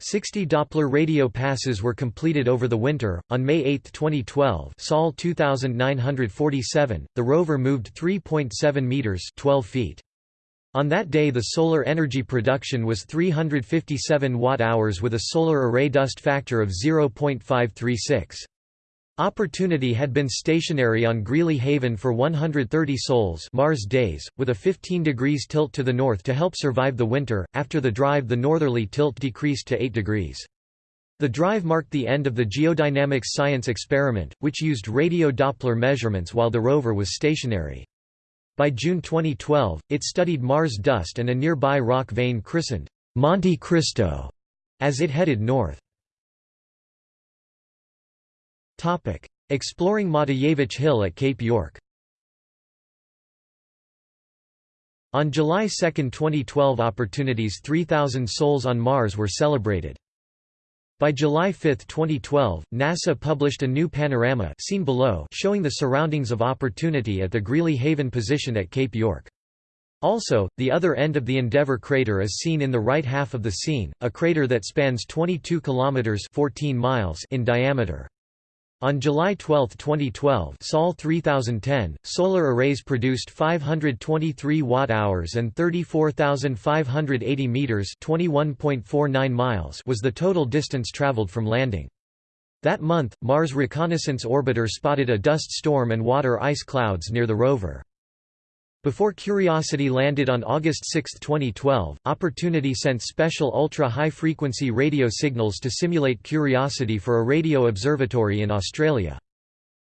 [SPEAKER 1] 60 Doppler radio passes were completed over the winter. On May 8, 2012, Sol 2947, the rover moved 3.7 meters, 12 feet. On that day the solar energy production was 357 watt-hours with a solar array dust factor of 0.536. Opportunity had been stationary on Greeley Haven for 130 sols Mars days, with a 15 degrees tilt to the north to help survive the winter. After the drive the northerly tilt decreased to 8 degrees. The drive marked the end of the geodynamics science experiment, which used radio Doppler measurements while the rover was stationary. By June 2012, it studied Mars dust and a nearby rock vein christened Monte Cristo as it headed north. Exploring Matijevic Hill at Cape York On July 2, 2012 Opportunity's 3,000 Sols on Mars were celebrated. By July 5, 2012, NASA published a new panorama seen below showing the surroundings of Opportunity at the Greeley Haven position at Cape York. Also, the other end of the Endeavour crater is seen in the right half of the scene, a crater that spans 22 kilometers 14 miles in diameter. On July 12, 2012 Sol 3010, solar arrays produced 523 watt-hours and 34,580 meters 21.49 miles was the total distance traveled from landing. That month, Mars Reconnaissance Orbiter spotted a dust storm and water ice clouds near the rover. Before Curiosity landed on August 6, 2012, Opportunity sent special ultra-high-frequency radio signals to simulate Curiosity for a radio observatory in Australia.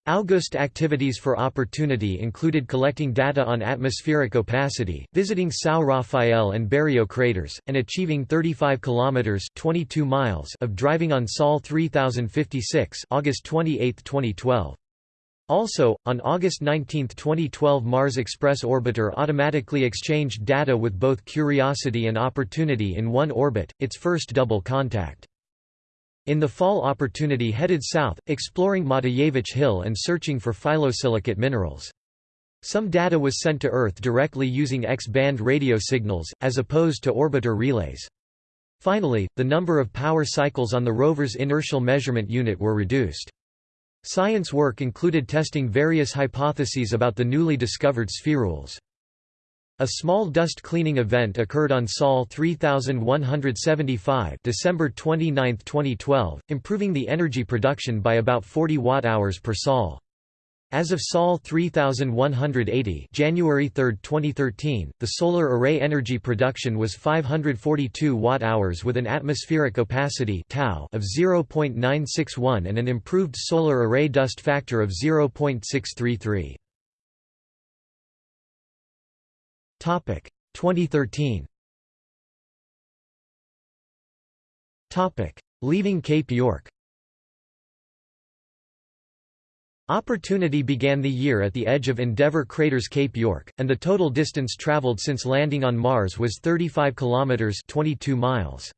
[SPEAKER 1] August activities for Opportunity included collecting data on atmospheric opacity, visiting São Rafael and Berrio craters, and achieving 35 kilometers (22 miles) of driving on Sol 3056, August 28, 2012. Also, on August 19, 2012 Mars Express Orbiter automatically exchanged data with both Curiosity and Opportunity in one orbit, its first double contact. In the fall Opportunity headed south, exploring Matijevic Hill and searching for phyllosilicate minerals. Some data was sent to Earth directly using X-band radio signals, as opposed to orbiter relays. Finally, the number of power cycles on the rover's inertial measurement unit were reduced. Science work included testing various hypotheses about the newly discovered spherules. A small dust cleaning event occurred on Sol 3175 December 29, 2012, improving the energy production by about 40 watt-hours per Sol. As of Sol 3180 January 3, 2013, the solar array energy production was 542 watt-hours with an atmospheric opacity tau of 0.961 and an improved solar array dust factor of 0.633. Topic 2013. Topic Leaving Cape York Opportunity began the year at the edge of Endeavour crater's Cape York, and the total distance traveled since landing on Mars was 35 kilometers 22 miles.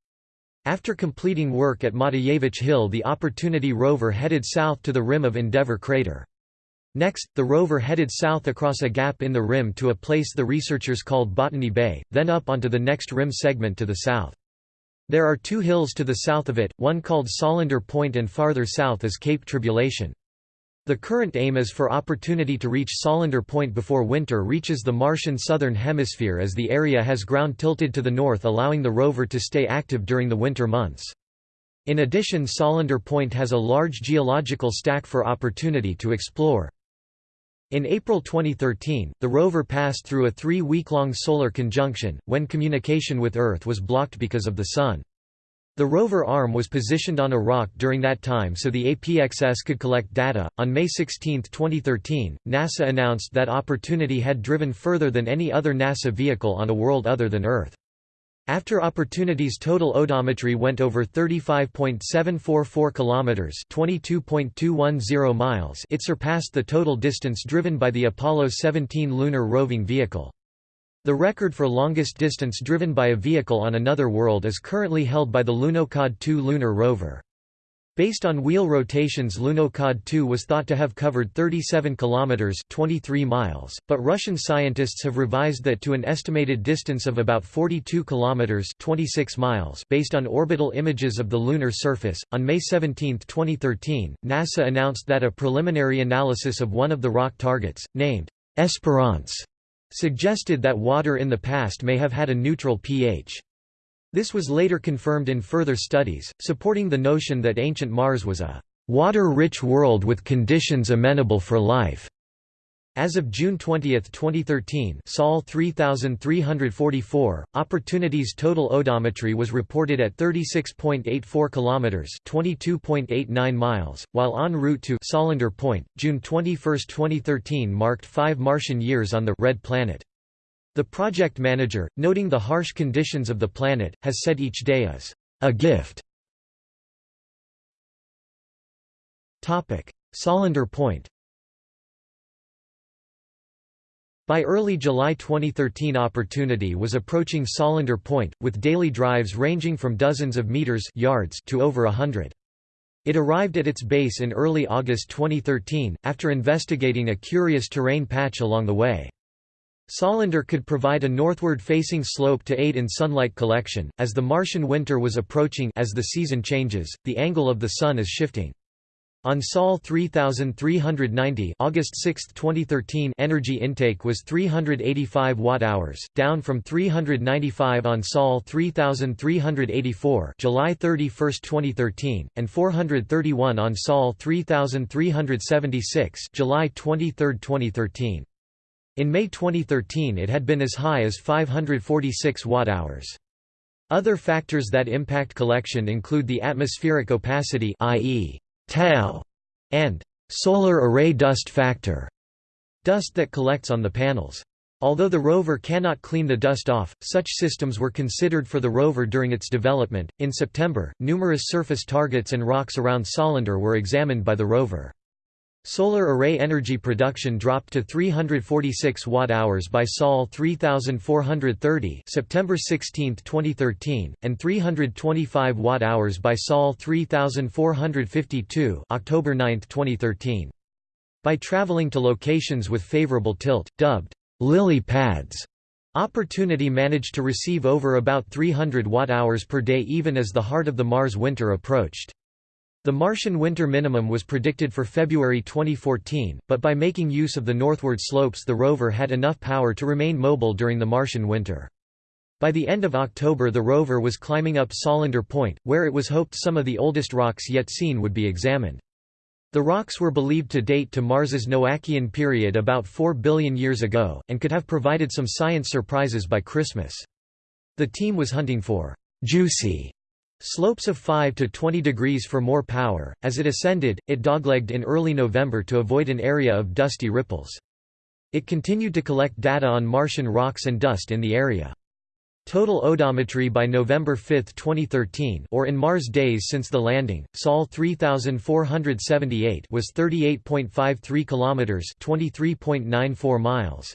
[SPEAKER 1] After completing work at Matijevic Hill the Opportunity rover headed south to the rim of Endeavour crater. Next, the rover headed south across a gap in the rim to a place the researchers called Botany Bay, then up onto the next rim segment to the south. There are two hills to the south of it, one called Solander Point and farther south is Cape Tribulation. The current aim is for Opportunity to reach Solander Point before winter reaches the Martian southern hemisphere as the area has ground tilted to the north allowing the rover to stay active during the winter months. In addition Solander Point has a large geological stack for Opportunity to explore. In April 2013, the rover passed through a three-week-long solar conjunction, when communication with Earth was blocked because of the Sun. The rover arm was positioned on a rock during that time so the APXS could collect data. On May 16, 2013, NASA announced that Opportunity had driven further than any other NASA vehicle on a world other than Earth. After Opportunity's total odometry went over 35.744 kilometers, 22.210 miles, it surpassed the total distance driven by the Apollo 17 lunar roving vehicle. The record for longest distance driven by a vehicle on another world is currently held by the Lunokhod 2 lunar rover. Based on wheel rotations Lunokhod 2 was thought to have covered 37 kilometers 23 miles, but Russian scientists have revised that to an estimated distance of about 42 kilometers 26 miles based on orbital images of the lunar surface. On May 17, 2013, NASA announced that a preliminary analysis of one of the rock targets named Esperance suggested that water in the past may have had a neutral pH. This was later confirmed in further studies, supporting the notion that ancient Mars was a water-rich world with conditions amenable for life. As of June 20, 2013 Sol 3344, Opportunity's total odometry was reported at 36.84 km 22.89 miles, while en route to Solander Point, June 21, 2013 marked five Martian years on the Red Planet. The project manager, noting the harsh conditions of the planet, has said each day is a gift. Solander Point By early July 2013 Opportunity was approaching Solander Point, with daily drives ranging from dozens of meters yards to over a hundred. It arrived at its base in early August 2013, after investigating a curious terrain patch along the way. Solander could provide a northward-facing slope to aid in sunlight collection, as the Martian winter was approaching as the season changes, the angle of the sun is shifting. On Sol 3390 August 6, 2013 energy intake was 385 watt-hours, down from 395 on Sol 3384 July 31, 2013, and 431 on Sol 3376 July 23, 2013. In May 2013 it had been as high as 546 watt-hours. Other factors that impact collection include the atmospheric opacity i.e tau, and solar array dust factor, dust that collects on the panels. Although the rover cannot clean the dust off, such systems were considered for the rover during its development. In September, numerous surface targets and rocks around Solander were examined by the rover. Solar array energy production dropped to 346 watt-hours by Sol 3430 September 16, 2013, and 325 watt-hours by Sol 3452 October 9, 2013. By traveling to locations with favorable tilt, dubbed lily pads, Opportunity managed to receive over about 300 watt-hours per day even as the heart of the Mars winter approached. The Martian winter minimum was predicted for February 2014, but by making use of the northward slopes the rover had enough power to remain mobile during the Martian winter. By the end of October the rover was climbing up Solander Point, where it was hoped some of the oldest rocks yet seen would be examined. The rocks were believed to date to Mars's Noachian period about 4 billion years ago, and could have provided some science surprises by Christmas. The team was hunting for «juicy» Slopes of 5 to 20 degrees for more power. As it ascended, it doglegged in early November to avoid an area of dusty ripples. It continued to collect data on Martian rocks and dust in the area. Total odometry by November 5, 2013 or in Mars days since the landing, Sol 3478 was 38.53 kilometers, 23.94 miles.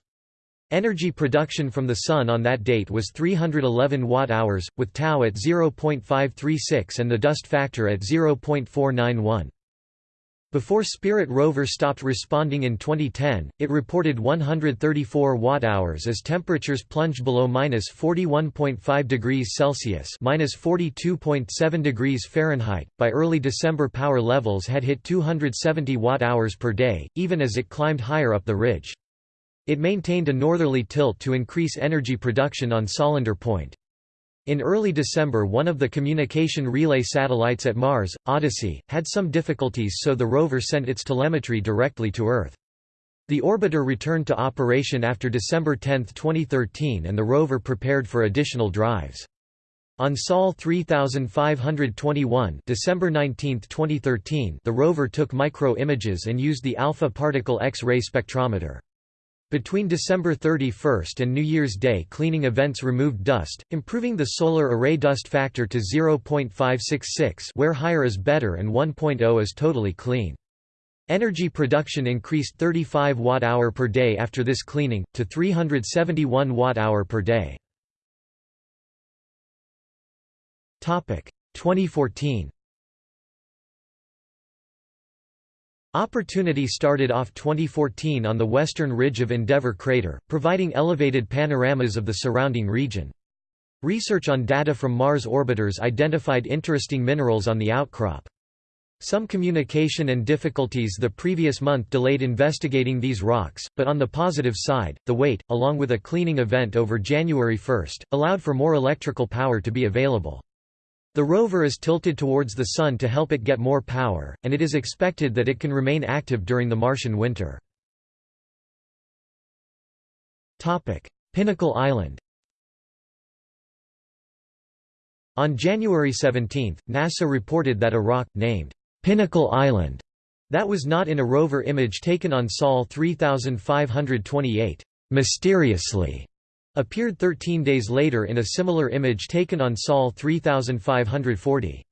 [SPEAKER 1] Energy production from the Sun on that date was 311 watt-hours, with tau at 0.536 and the dust factor at 0.491. Before Spirit rover stopped responding in 2010, it reported 134 watt-hours as temperatures plunged below minus 41.5 degrees Celsius minus 42.7 degrees Fahrenheit. By early December power levels had hit 270 watt-hours per day, even as it climbed higher up the ridge. It maintained a northerly tilt to increase energy production on Solander Point. In early December one of the communication relay satellites at Mars, Odyssey, had some difficulties so the rover sent its telemetry directly to Earth. The orbiter returned to operation after December 10, 2013 and the rover prepared for additional drives. On Sol 3521 December 19, 2013 the rover took micro-images and used the alpha particle X-ray spectrometer. Between December 31 and New Year's Day cleaning events removed dust, improving the solar array dust factor to 0.566 where higher is better and 1.0 is totally clean. Energy production increased 35 watt-hour per day after this cleaning, to 371 watt-hour per day. 2014 Opportunity started off 2014 on the western ridge of Endeavour crater, providing elevated panoramas of the surrounding region. Research on data from Mars orbiters identified interesting minerals on the outcrop. Some communication and difficulties the previous month delayed investigating these rocks, but on the positive side, the wait, along with a cleaning event over January 1, allowed for more electrical power to be available. The rover is tilted towards the Sun to help it get more power, and it is expected that it can remain active during the Martian winter. Pinnacle Island On January 17, NASA reported that a rock, named Pinnacle Island, that was not in a rover image taken on Sol 3528, mysteriously appeared 13 days later in a similar image taken on Sol 3540.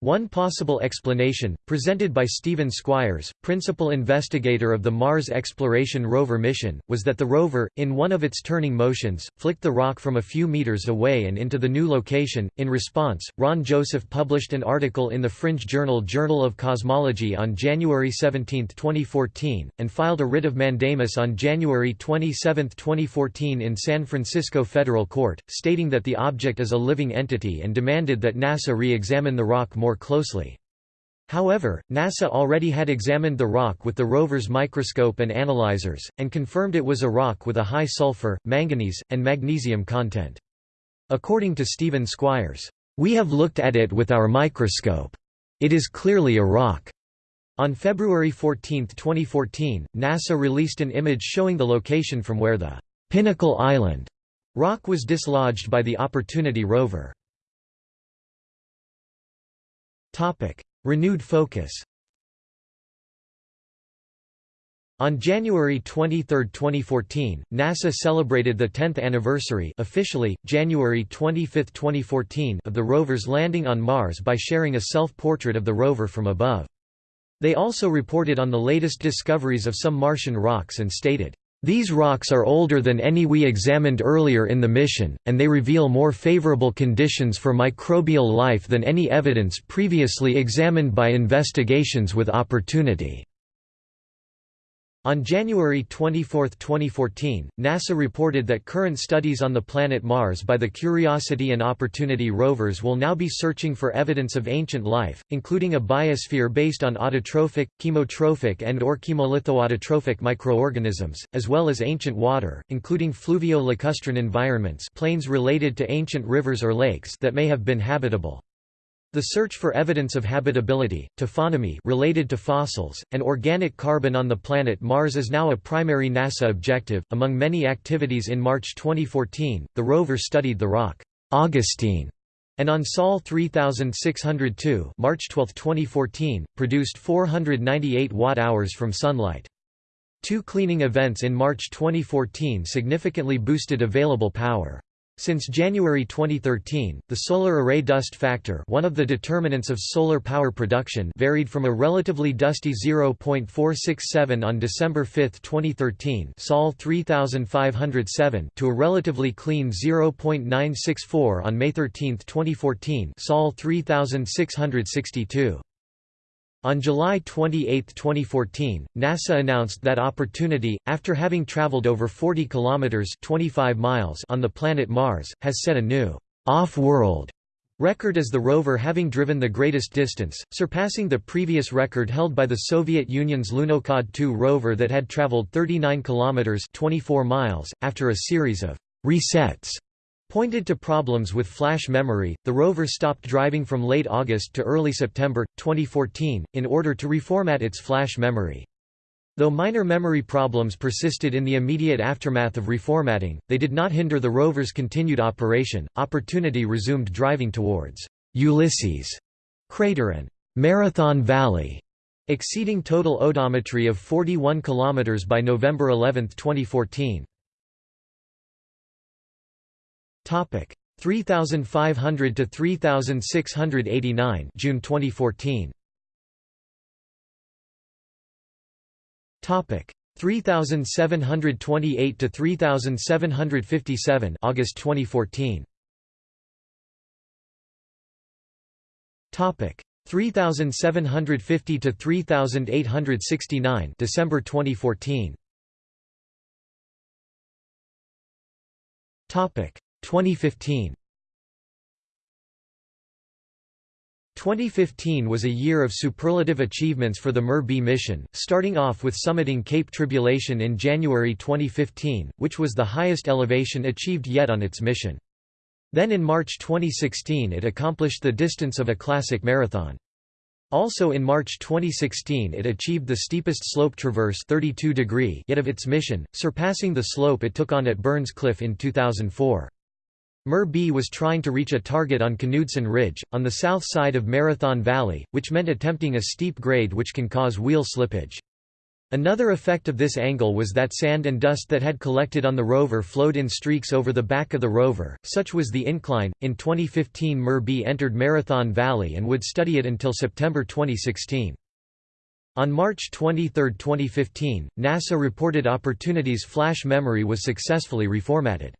[SPEAKER 1] One possible explanation, presented by Stephen Squyres, principal investigator of the Mars Exploration Rover mission, was that the rover, in one of its turning motions, flicked the rock from a few meters away and into the new location. In response, Rhawn Joseph published an article in the fringe journal Journal of Cosmology on January 17, 2014, and filed a writ of mandamus on January 27, 2014 in San Francisco federal court, stating that the object is a living entity and demanded that NASA re-examine the rock more more closely. However, NASA already had examined the rock with the rover's microscope and analyzers, and confirmed it was a rock with a high sulfur, manganese, and magnesium content. According to Stephen Squyres, "...we have looked at it with our microscope. It is clearly a rock." On February 14, 2014, NASA released an image showing the location from where the Pinnacle Island rock was dislodged by the Opportunity rover. Renewed focus On January 23, 2014, NASA celebrated the 10th anniversary officially, January 25, 2014 of the rover's landing on Mars by sharing a self-portrait of the rover from above. They also reported on the latest discoveries of some Martian rocks and stated, these rocks are older than any we examined earlier in the mission, and they reveal more favorable conditions for microbial life than any evidence previously examined by investigations with opportunity. On January 24, 2014, NASA reported that current studies on the planet Mars by the Curiosity and Opportunity rovers will now be searching for evidence of ancient life, including a biosphere based on autotrophic, chemotrophic and or chemolithoautotrophic microorganisms, as well as ancient water, including fluvio-lacustrine environments plains related to ancient rivers or lakes that may have been habitable. The search for evidence of habitability, taphonomy related to fossils, and organic carbon on the planet Mars is now a primary NASA objective. Among many activities in March 2014, the rover studied the rock Augustine and on Sol 3602 March 12, 2014, produced 498 watt-hours from sunlight. Two cleaning events in March 2014 significantly boosted available power. Since January 2013, the solar array dust factor one of the determinants of solar power production varied from a relatively dusty 0.467 on December 5, 2013 Sol 3507 to a relatively clean 0.964 on May 13, 2014 Sol 3662. On July 28, 2014, NASA announced that Opportunity, after having traveled over 40 kilometers (25 miles) on the planet Mars, has set a new off-world record as the rover having driven the greatest distance, surpassing the previous record held by the Soviet Union's Lunokhod 2 rover that had traveled 39 kilometers (24 miles) after a series of resets pointed to problems with flash memory. The rover stopped driving from late August to early September 2014 in order to reformat its flash memory. Though minor memory problems persisted in the immediate aftermath of reformatting, they did not hinder the rover's continued operation. Opportunity resumed driving towards Ulysses crater and Marathon Valley, exceeding total odometry of 41 km by November 11, 2014. Topic. 3500 to 3689 June 2014 Topic. 3728 to 3757 August 2014 Topic. 3750 to 3869 December 2014 Topic 2015 2015 was a year of superlative achievements for the MER-B mission, starting off with summiting Cape Tribulation in January 2015, which was the highest elevation achieved yet on its mission. Then in March 2016 it accomplished the distance of a classic marathon. Also in March 2016 it achieved the steepest slope traverse 32 degree yet of its mission, surpassing the slope it took on at Burns Cliff in 2004. MER-B was trying to reach a target on Knudsen Ridge, on the south side of Marathon Valley, which meant attempting a steep grade which can cause wheel slippage. Another effect of this angle was that sand and dust that had collected on the rover flowed in streaks over the back of the rover, such was the incline. In 2015, MER-B entered Marathon Valley and would study it until September 2016. On March 23, 2015, NASA reported Opportunity's flash memory was successfully reformatted.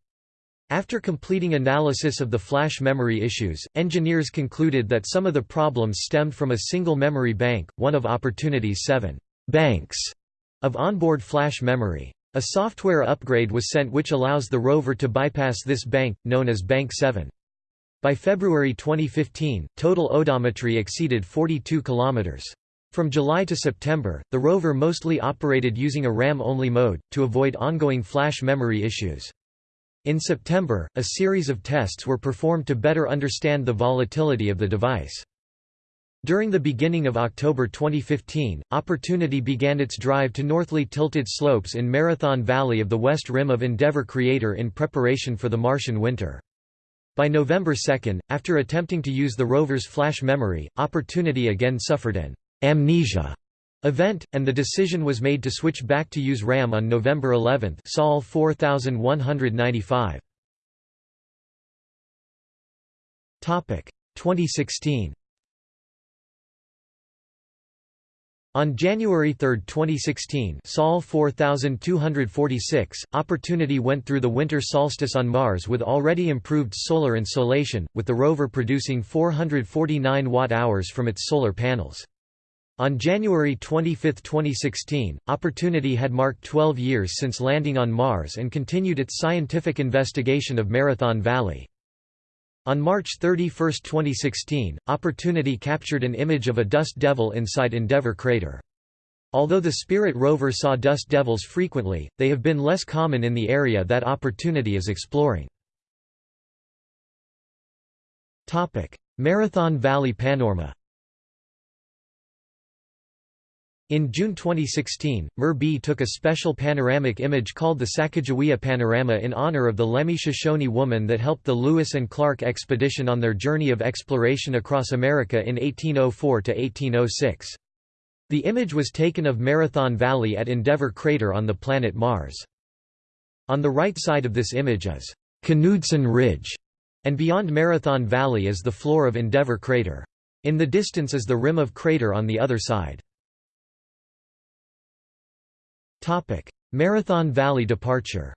[SPEAKER 1] After completing analysis of the flash memory issues, engineers concluded that some of the problems stemmed from a single memory bank, one of Opportunity's seven banks of onboard flash memory. A software upgrade was sent which allows the rover to bypass this bank, known as Bank 7. By February 2015, total odometry exceeded 42 km. From July to September, the rover mostly operated using a RAM-only mode, to avoid ongoing flash memory issues. In September, a series of tests were performed to better understand the volatility of the device. During the beginning of October 2015, Opportunity began its drive to northly tilted slopes in Marathon Valley of the west rim of Endeavour Crater in preparation for the Martian winter. By November 2, after attempting to use the rover's flash memory, Opportunity again suffered an amnesia event, and the decision was made to switch back to use RAM on November 11 Sol 4195. 2016 On January 3, 2016 Sol 4246, Opportunity went through the winter solstice on Mars with already improved solar insolation, with the rover producing 449 watt-hours from its solar panels. On January 25, 2016, Opportunity had marked 12 years since landing on Mars and continued its scientific investigation of Marathon Valley. On March 31, 2016, Opportunity captured an image of a dust devil inside Endeavour crater. Although the Spirit rover saw dust devils frequently, they have been less common in the area that Opportunity is exploring. Marathon Valley Panorama In June 2016, MER-B took a special panoramic image called the Sacagawea Panorama in honor of the Lemhi Shoshone woman that helped the Lewis and Clark expedition on their journey of exploration across America in 1804–1806. The image was taken of Marathon Valley at Endeavour Crater on the planet Mars. On the right side of this image is Knudsen Ridge, and beyond Marathon Valley is the floor of Endeavour crater. In the distance is the rim of crater on the other side. Marathon Valley departure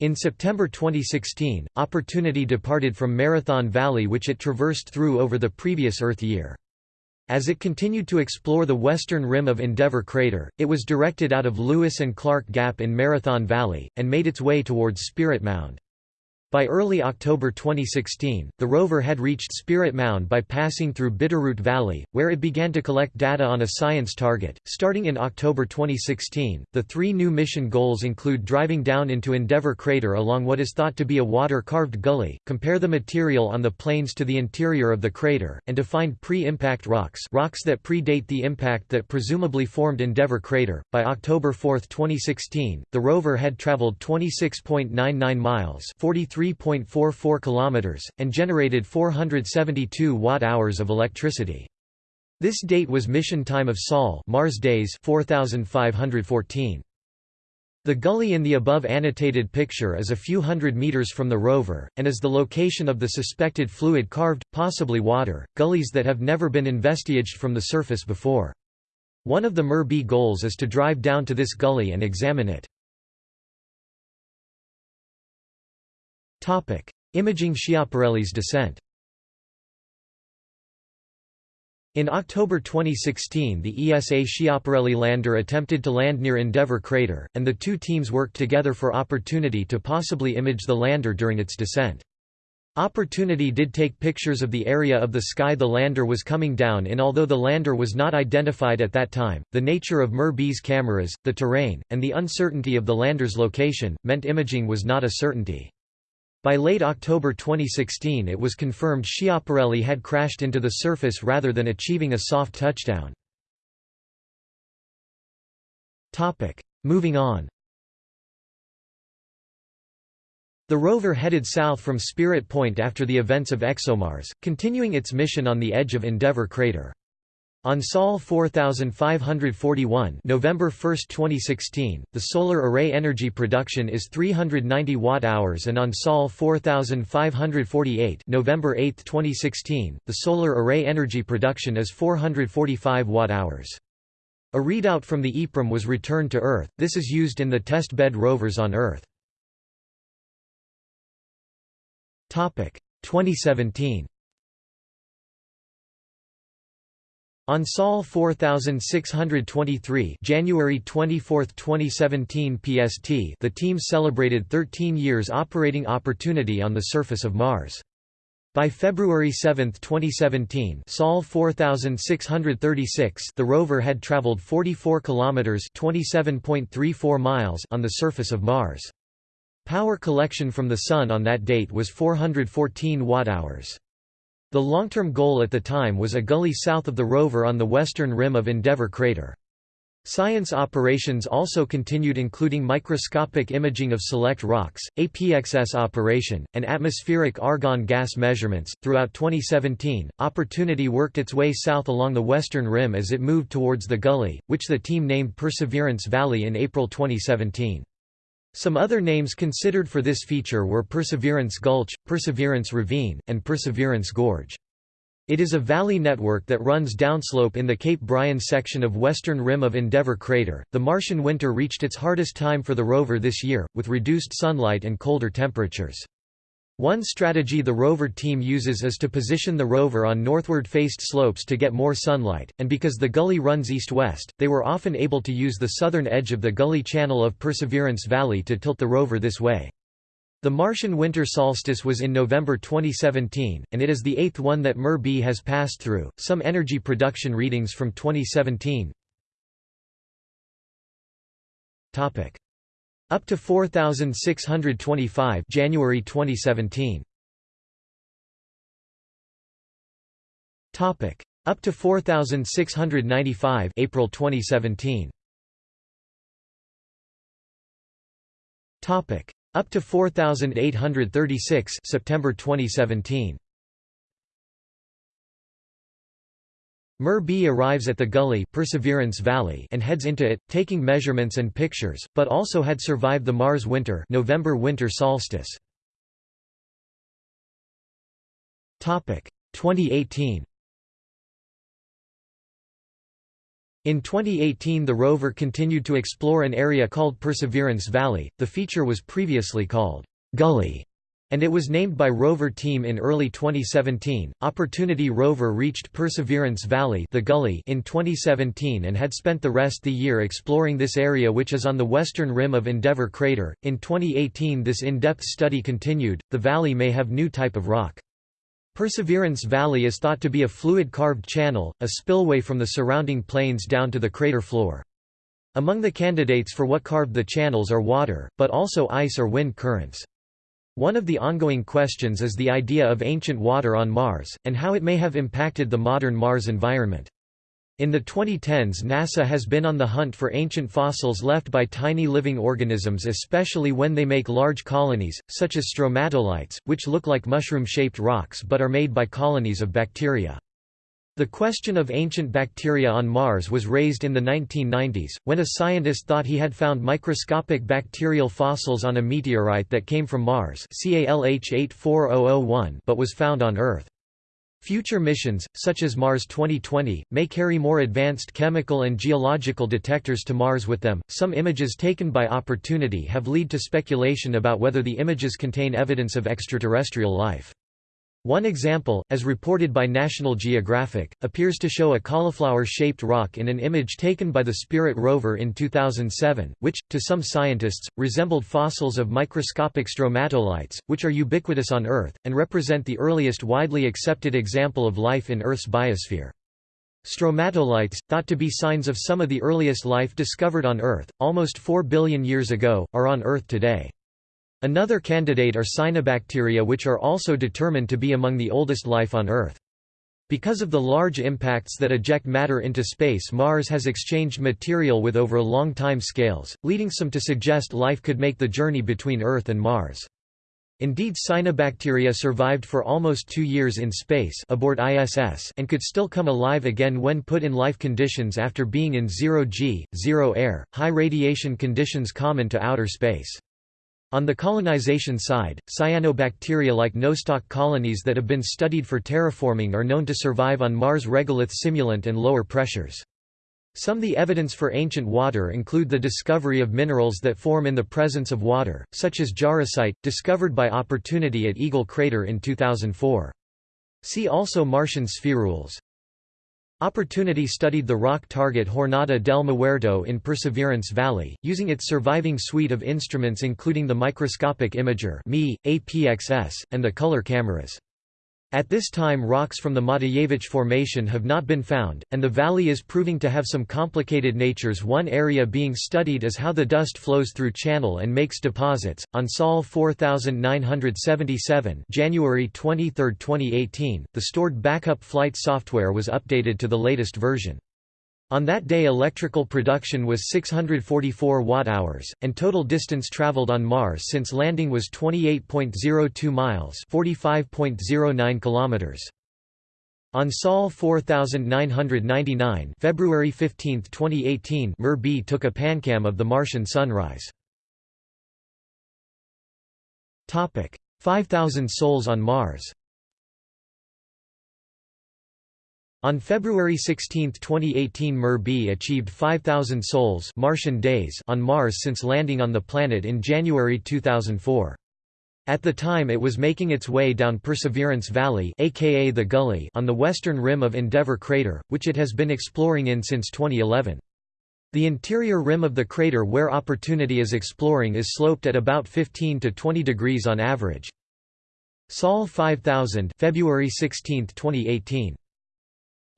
[SPEAKER 1] In September 2016, Opportunity departed from Marathon Valley which it traversed through over the previous Earth year. As it continued to explore the western rim of Endeavour Crater, it was directed out of Lewis and Clark Gap in Marathon Valley, and made its way towards Spirit Mound. By early October 2016, the rover had reached Spirit Mound by passing through Bitterroot Valley, where it began to collect data on a science target. Starting in October 2016, the three new mission goals include driving down into Endeavour Crater along what is thought to be a water carved gully, compare the material on the plains to the interior of the crater, and to find pre impact rocks, rocks that predate the impact that presumably formed Endeavour Crater. By October 4, 2016, the rover had traveled 26.99 miles. 43 3.44 kilometers and generated 472 watt-hours of electricity. This date was mission time of Sol Mars days 4514. The gully in the above annotated picture is a few hundred meters from the rover, and is the location of the suspected fluid carved, possibly water, gullies that have never been investiged from the surface before. One of the MER-B goals is to drive down to this gully and examine it. Imaging Schiaparelli's descent. In October 2016 the ESA Schiaparelli lander attempted to land near Endeavour crater, and the two teams worked together for opportunity to possibly image the lander during its descent. Opportunity did take pictures of the area of the sky the lander was coming down in although the lander was not identified at that time, the nature of MER-B's cameras, the terrain, and the uncertainty of the lander's location, meant imaging was not a certainty. By late October 2016 it was confirmed Schiaparelli had crashed into the surface rather than achieving a soft touchdown. Moving on The rover headed south from Spirit Point after the events of ExoMars, continuing its mission on the edge of Endeavour crater. On Sol 4541 November 1, 2016, the solar array energy production is 390 watt-hours and on Sol 4548 November 8, 2016, the solar array energy production is 445 watt-hours. A readout from the EEPROM was returned to Earth, this is used in the test bed rovers on Earth. 2017 On Sol 4623 January 24, 2017 PST the team celebrated 13 years operating Opportunity on the surface of Mars. By February 7, 2017 Sol 4636 the rover had traveled 44 kilometers 27.34 miles on the surface of Mars. Power collection from the Sun on that date was 414 watt-hours. The long-term goal at the time was a gully south of the rover on the western rim of Endeavour crater. Science operations also continued including microscopic imaging of select rocks, APXS operation, and atmospheric argon gas measurements. Throughout 2017, Opportunity worked its way south along the western rim as it moved towards the gully, which the team named Perseverance Valley in April 2017. Some other names considered for this feature were Perseverance Gulch, Perseverance Ravine, and Perseverance Gorge. It is a valley network that runs downslope in the Cape Byron section of western rim of Endeavour crater. The Martian winter reached its hardest time for the rover this year, with reduced sunlight and colder temperatures. One strategy the rover team uses is to position the rover on northward-faced slopes to get more sunlight, and because the gully runs east-west, they were often able to use the southern edge of the gully channel of Perseverance Valley to tilt the rover this way. The Martian winter solstice was in November 2017, and it is the eighth one that MER-B has passed through. Some energy production readings from 2017 Topic. Up to 4625 January 2017 Topic Up to 4695 April 2017 Topic Up to 4836 September 2017 MER-B arrives at the gully Perseverance Valley and heads into it, taking measurements and pictures, but also had survived the Mars winter November winter solstice. 2018 In 2018 the rover continued to explore an area called Perseverance Valley, the feature was previously called Gully and it was named by rover team in early 2017. Opportunity rover reached Perseverance Valley, the Gully, in 2017 and had spent the rest of the year exploring this area which is on the western rim of Endeavour crater. In 2018 this in-depth study continued. The valley may have new type of rock. Perseverance Valley is thought to be a fluid carved channel, a spillway from the surrounding plains down to the crater floor. Among the candidates for what carved the channels are water, but also ice or wind currents. One of the ongoing questions is the idea of ancient water on Mars, and how it may have impacted the modern Mars environment. In the 2010s NASA has been on the hunt for ancient fossils left by tiny living organisms especially when they make large colonies, such as stromatolites, which look like mushroom-shaped rocks but are made by colonies of bacteria. The question of ancient bacteria on Mars was raised in the 1990s, when a scientist thought he had found microscopic bacterial fossils on a meteorite that came from Mars ALH 84001 but was found on Earth. Future missions, such as Mars 2020, may carry more advanced chemical and geological detectors to Mars with them. Some images taken by Opportunity have led to speculation about whether the images contain evidence of extraterrestrial life. One example, as reported by National Geographic, appears to show a cauliflower-shaped rock in an image taken by the Spirit rover in 2007, which, to some scientists, resembled fossils of microscopic stromatolites, which are ubiquitous on Earth, and represent the earliest widely accepted example of life in Earth's biosphere. Stromatolites, thought to be signs of some of the earliest life discovered on Earth, almost 4 billion years ago, are on Earth today. Another candidate are cyanobacteria which are also determined to be among the oldest life on Earth. Because of the large impacts that eject matter into space Mars has exchanged material with over long time scales, leading some to suggest life could make the journey between Earth and Mars. Indeed cyanobacteria survived for almost two years in space aboard ISS and could still come alive again when put in life conditions after being in zero-G, zero air, high radiation conditions common to outer space. On the colonization side, cyanobacteria-like nostoc colonies that have been studied for terraforming are known to survive on Mars' regolith simulant and lower pressures. Some the evidence for ancient water include the discovery of minerals that form in the presence of water, such as jarosite, discovered by Opportunity at Eagle Crater in 2004. See also Martian spherules. Opportunity studied the rock target Jornada del Muerto in Perseverance Valley, using its surviving suite of instruments including the microscopic imager APXS, and the color cameras. At this time rocks from the Matijevic Formation have not been found, and the valley is proving to have some complicated natures one area being studied is how the dust flows through channel and makes deposits. On Sol 4977 January 23, 2018, the stored backup flight software was updated to the latest version. On that day electrical production was 644 watt-hours, and total distance traveled on Mars since landing was 28.02 miles 45.09 kilometers. On Sol 4999 February 15, 2018 MER-B took a pancam of the Martian sunrise. 5,000 sols on Mars On February 16, 2018 MER-B achieved 5,000 sols Martian days on Mars since landing on the planet in January 2004. At the time it was making its way down Perseverance Valley aka the Gully on the western rim of Endeavour crater, which it has been exploring in since 2011. The interior rim of the crater where Opportunity is exploring is sloped at about 15 to 20 degrees on average. Sol 5000 February 16, 2018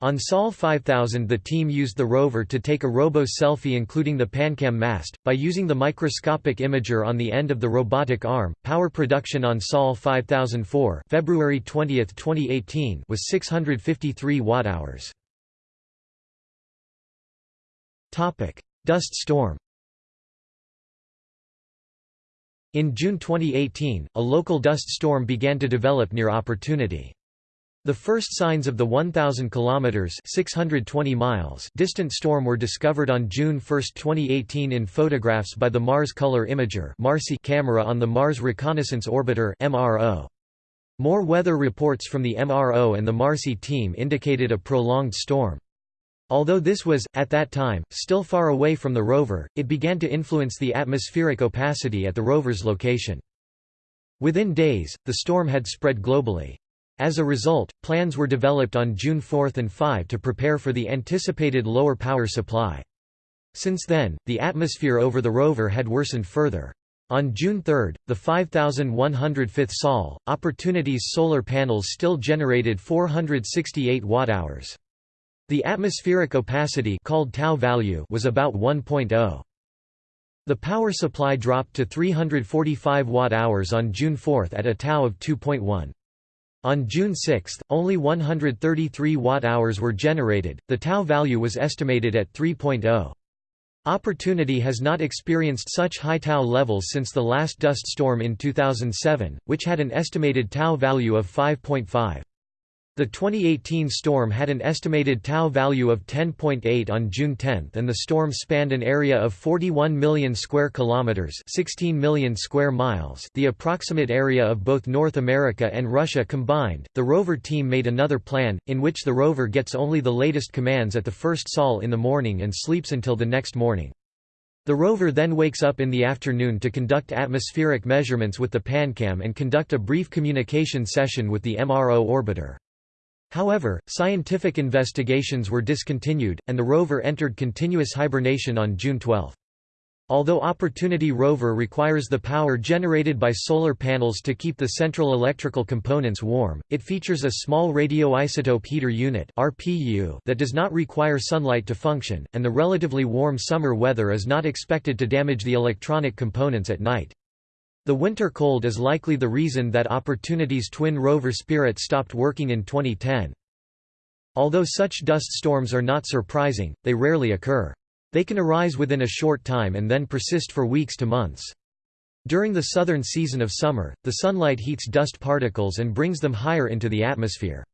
[SPEAKER 1] on Sol 5000 the team used the rover to take a robo-selfie including the PanCam mast, by using the microscopic imager on the end of the robotic arm. Power production on Sol 5004 February 20, 2018 was 653 watt-hours. Dust storm In June 2018, a local dust storm began to develop near Opportunity. The first signs of the 1,000 kilometers (620 miles) distant storm were discovered on June 1, 2018, in photographs by the Mars Color Imager (MARCI) camera on the Mars Reconnaissance Orbiter (MRO). More weather reports from the MRO and the MARCI team indicated a prolonged storm. Although this was, at that time, still far away from the rover, it began to influence the atmospheric opacity at the rover's location. Within days, the storm had spread globally. As a result, plans were developed on June 4 and 5 to prepare for the anticipated lower power supply. Since then, the atmosphere over the rover had worsened further. On June 3, the 5105th Sol, Opportunity's solar panels still generated 468 watt-hours. The atmospheric opacity called tau value was about 1.0. The power supply dropped to 345 watt-hours on June 4 at a tau of 2.1. On June 6, only 133 watt-hours were generated, the tau value was estimated at 3.0. Opportunity has not experienced such high tau levels since the last dust storm in 2007, which had an estimated tau value of 5.5. The 2018 storm had an estimated tau value of 10.8 on June 10 and the storm spanned an area of 41 million square kilometers, 16 million square miles, the approximate area of both North America and Russia combined. The rover team made another plan in which the rover gets only the latest commands at the first sol in the morning and sleeps until the next morning. The rover then wakes up in the afternoon to conduct atmospheric measurements with the PanCam and conduct a brief communication session with the MRO orbiter. However, scientific investigations were discontinued, and the rover entered continuous hibernation on June 12. Although Opportunity rover requires the power generated by solar panels to keep the central electrical components warm, it features a small radioisotope heater unit that does not require sunlight to function, and the relatively warm summer weather is not expected to damage the electronic components at night. The winter cold is likely the reason that Opportunity's twin rover Spirit stopped working in 2010. Although such dust storms are not surprising, they rarely occur. They can arise within a short time and then persist for weeks to months. During the southern season of summer, the sunlight heats dust particles and brings them higher into the atmosphere.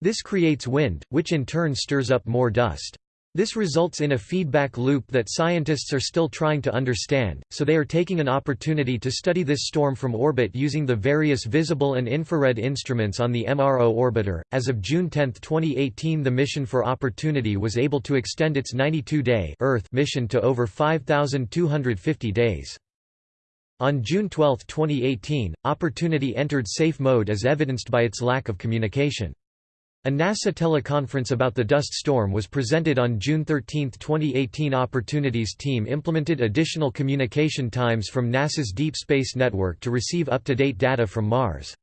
[SPEAKER 1] This creates wind, which in turn stirs up more dust. This results in a feedback loop that scientists are still trying to understand, so they are taking an opportunity to study this storm from orbit using the various visible and infrared instruments on the MRO orbiter. As of June 10, 2018, the mission for Opportunity was able to extend its 92-day Earth mission to over 5250 days. On June 12, 2018, Opportunity entered safe mode as evidenced by its lack of communication. A NASA teleconference about the dust storm was presented on June 13, 2018. Opportunities team implemented additional communication times from NASA's Deep Space Network to receive up-to-date data from Mars.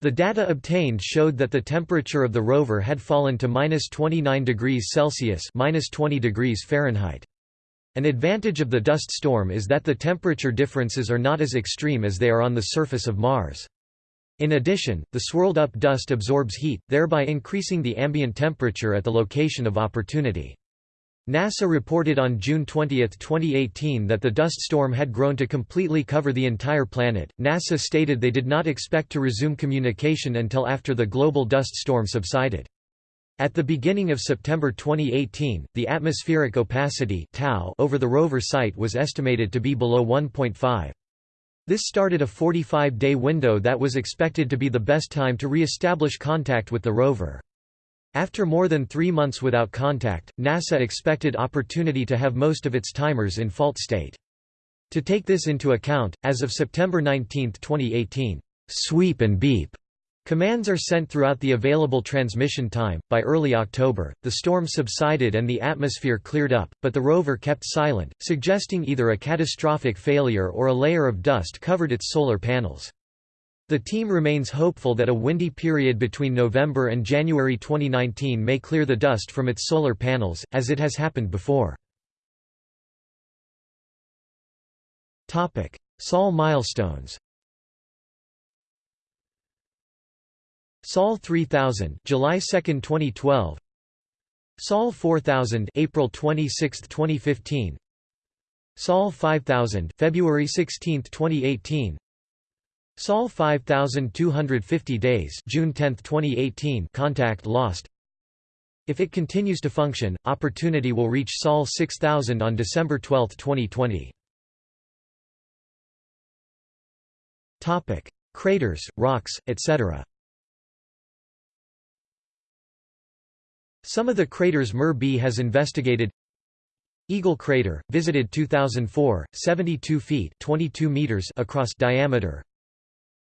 [SPEAKER 1] The data obtained showed that the temperature of the rover had fallen to minus 29 degrees Celsius minus 20 degrees Fahrenheit. An advantage of the dust storm is that the temperature differences are not as extreme as they are on the surface of Mars. In addition, the swirled-up dust absorbs heat, thereby increasing the ambient temperature at the location of opportunity. NASA reported on June 20, 2018 that the dust storm had grown to completely cover the entire planet. NASA stated they did not expect to resume communication until after the global dust storm subsided. At the beginning of September 2018, the atmospheric opacity tau over the rover site was estimated to be below 1.5. This started a 45-day window that was expected to be the best time to re-establish contact with the rover. After more than three months without contact, NASA expected Opportunity to have most of its timers in fault state. To take this into account, as of September 19, 2018, sweep and beep Commands are sent throughout the available transmission time. By early October, the storm subsided and the atmosphere cleared up, but the rover kept silent, suggesting either a catastrophic failure or a layer of dust covered its solar panels. The team remains hopeful that a windy period between November and January 2019 may clear the dust from its solar panels, as it has happened before. Sol milestones Sol 3000 July 2, 2012 Sol 4000 April 26, 2015 Sol 5000 February 16, 2018 Sol 5250 days June 10, 2018 contact lost If it continues to function, Opportunity will reach Sol 6000 on December 12, 2020. Topic: Craters, rocks, etc. Some of the craters MER-B has investigated Eagle Crater, visited 2004, 72 feet 22 meters across diameter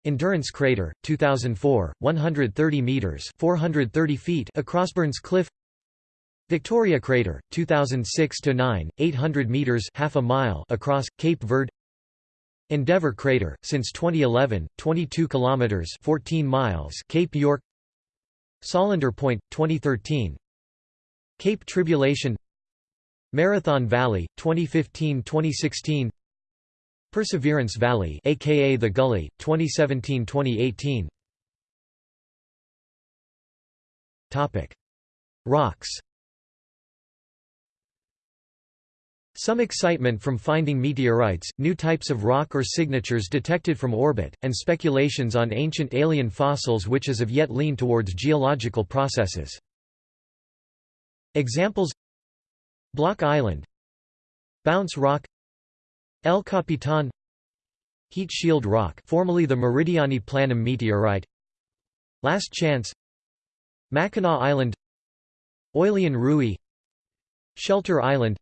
[SPEAKER 1] Endurance Crater, 2004, 130 meters (430 feet) across Burns Cliff. Victoria Crater, 2006 to 9, 800 meters (half a mile) across Cape Verde. Endeavour Crater, since 2011, 22 kilometers (14 miles) Cape York. Solander Point, 2013. Cape Tribulation. Marathon Valley, 2015-2016. Perseverance Valley aka The Gully 2017-2018 Topic Rocks Some excitement from finding meteorites, new types of rock or signatures detected from orbit, and speculations on ancient alien fossils which as of yet lean towards geological processes. Examples Block Island Bounce Rock El Capitan Heat Shield Rock formerly the Meridiani Planum meteorite Last Chance Mackinac Island Oileán Ruaidh Shelter Island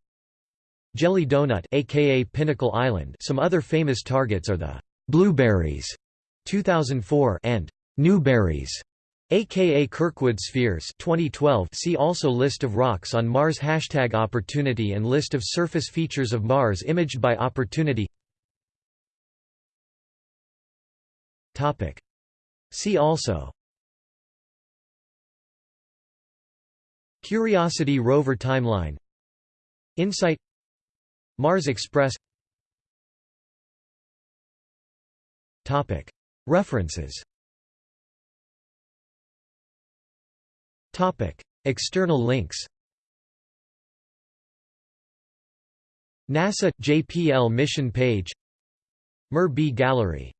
[SPEAKER 1] Jelly Donut aka Pinnacle Island Some other famous targets are the Blueberries 2004 and Newberries aka Kirkwood spheres 2012 see also List of rocks on Mars Hashtag Opportunity and List of surface features of Mars imaged by Opportunity. Topic. See also. Curiosity rover timeline. InSight Mars Express. Topic. References. Topic. External links. NASA – JPL mission page. MER-B Gallery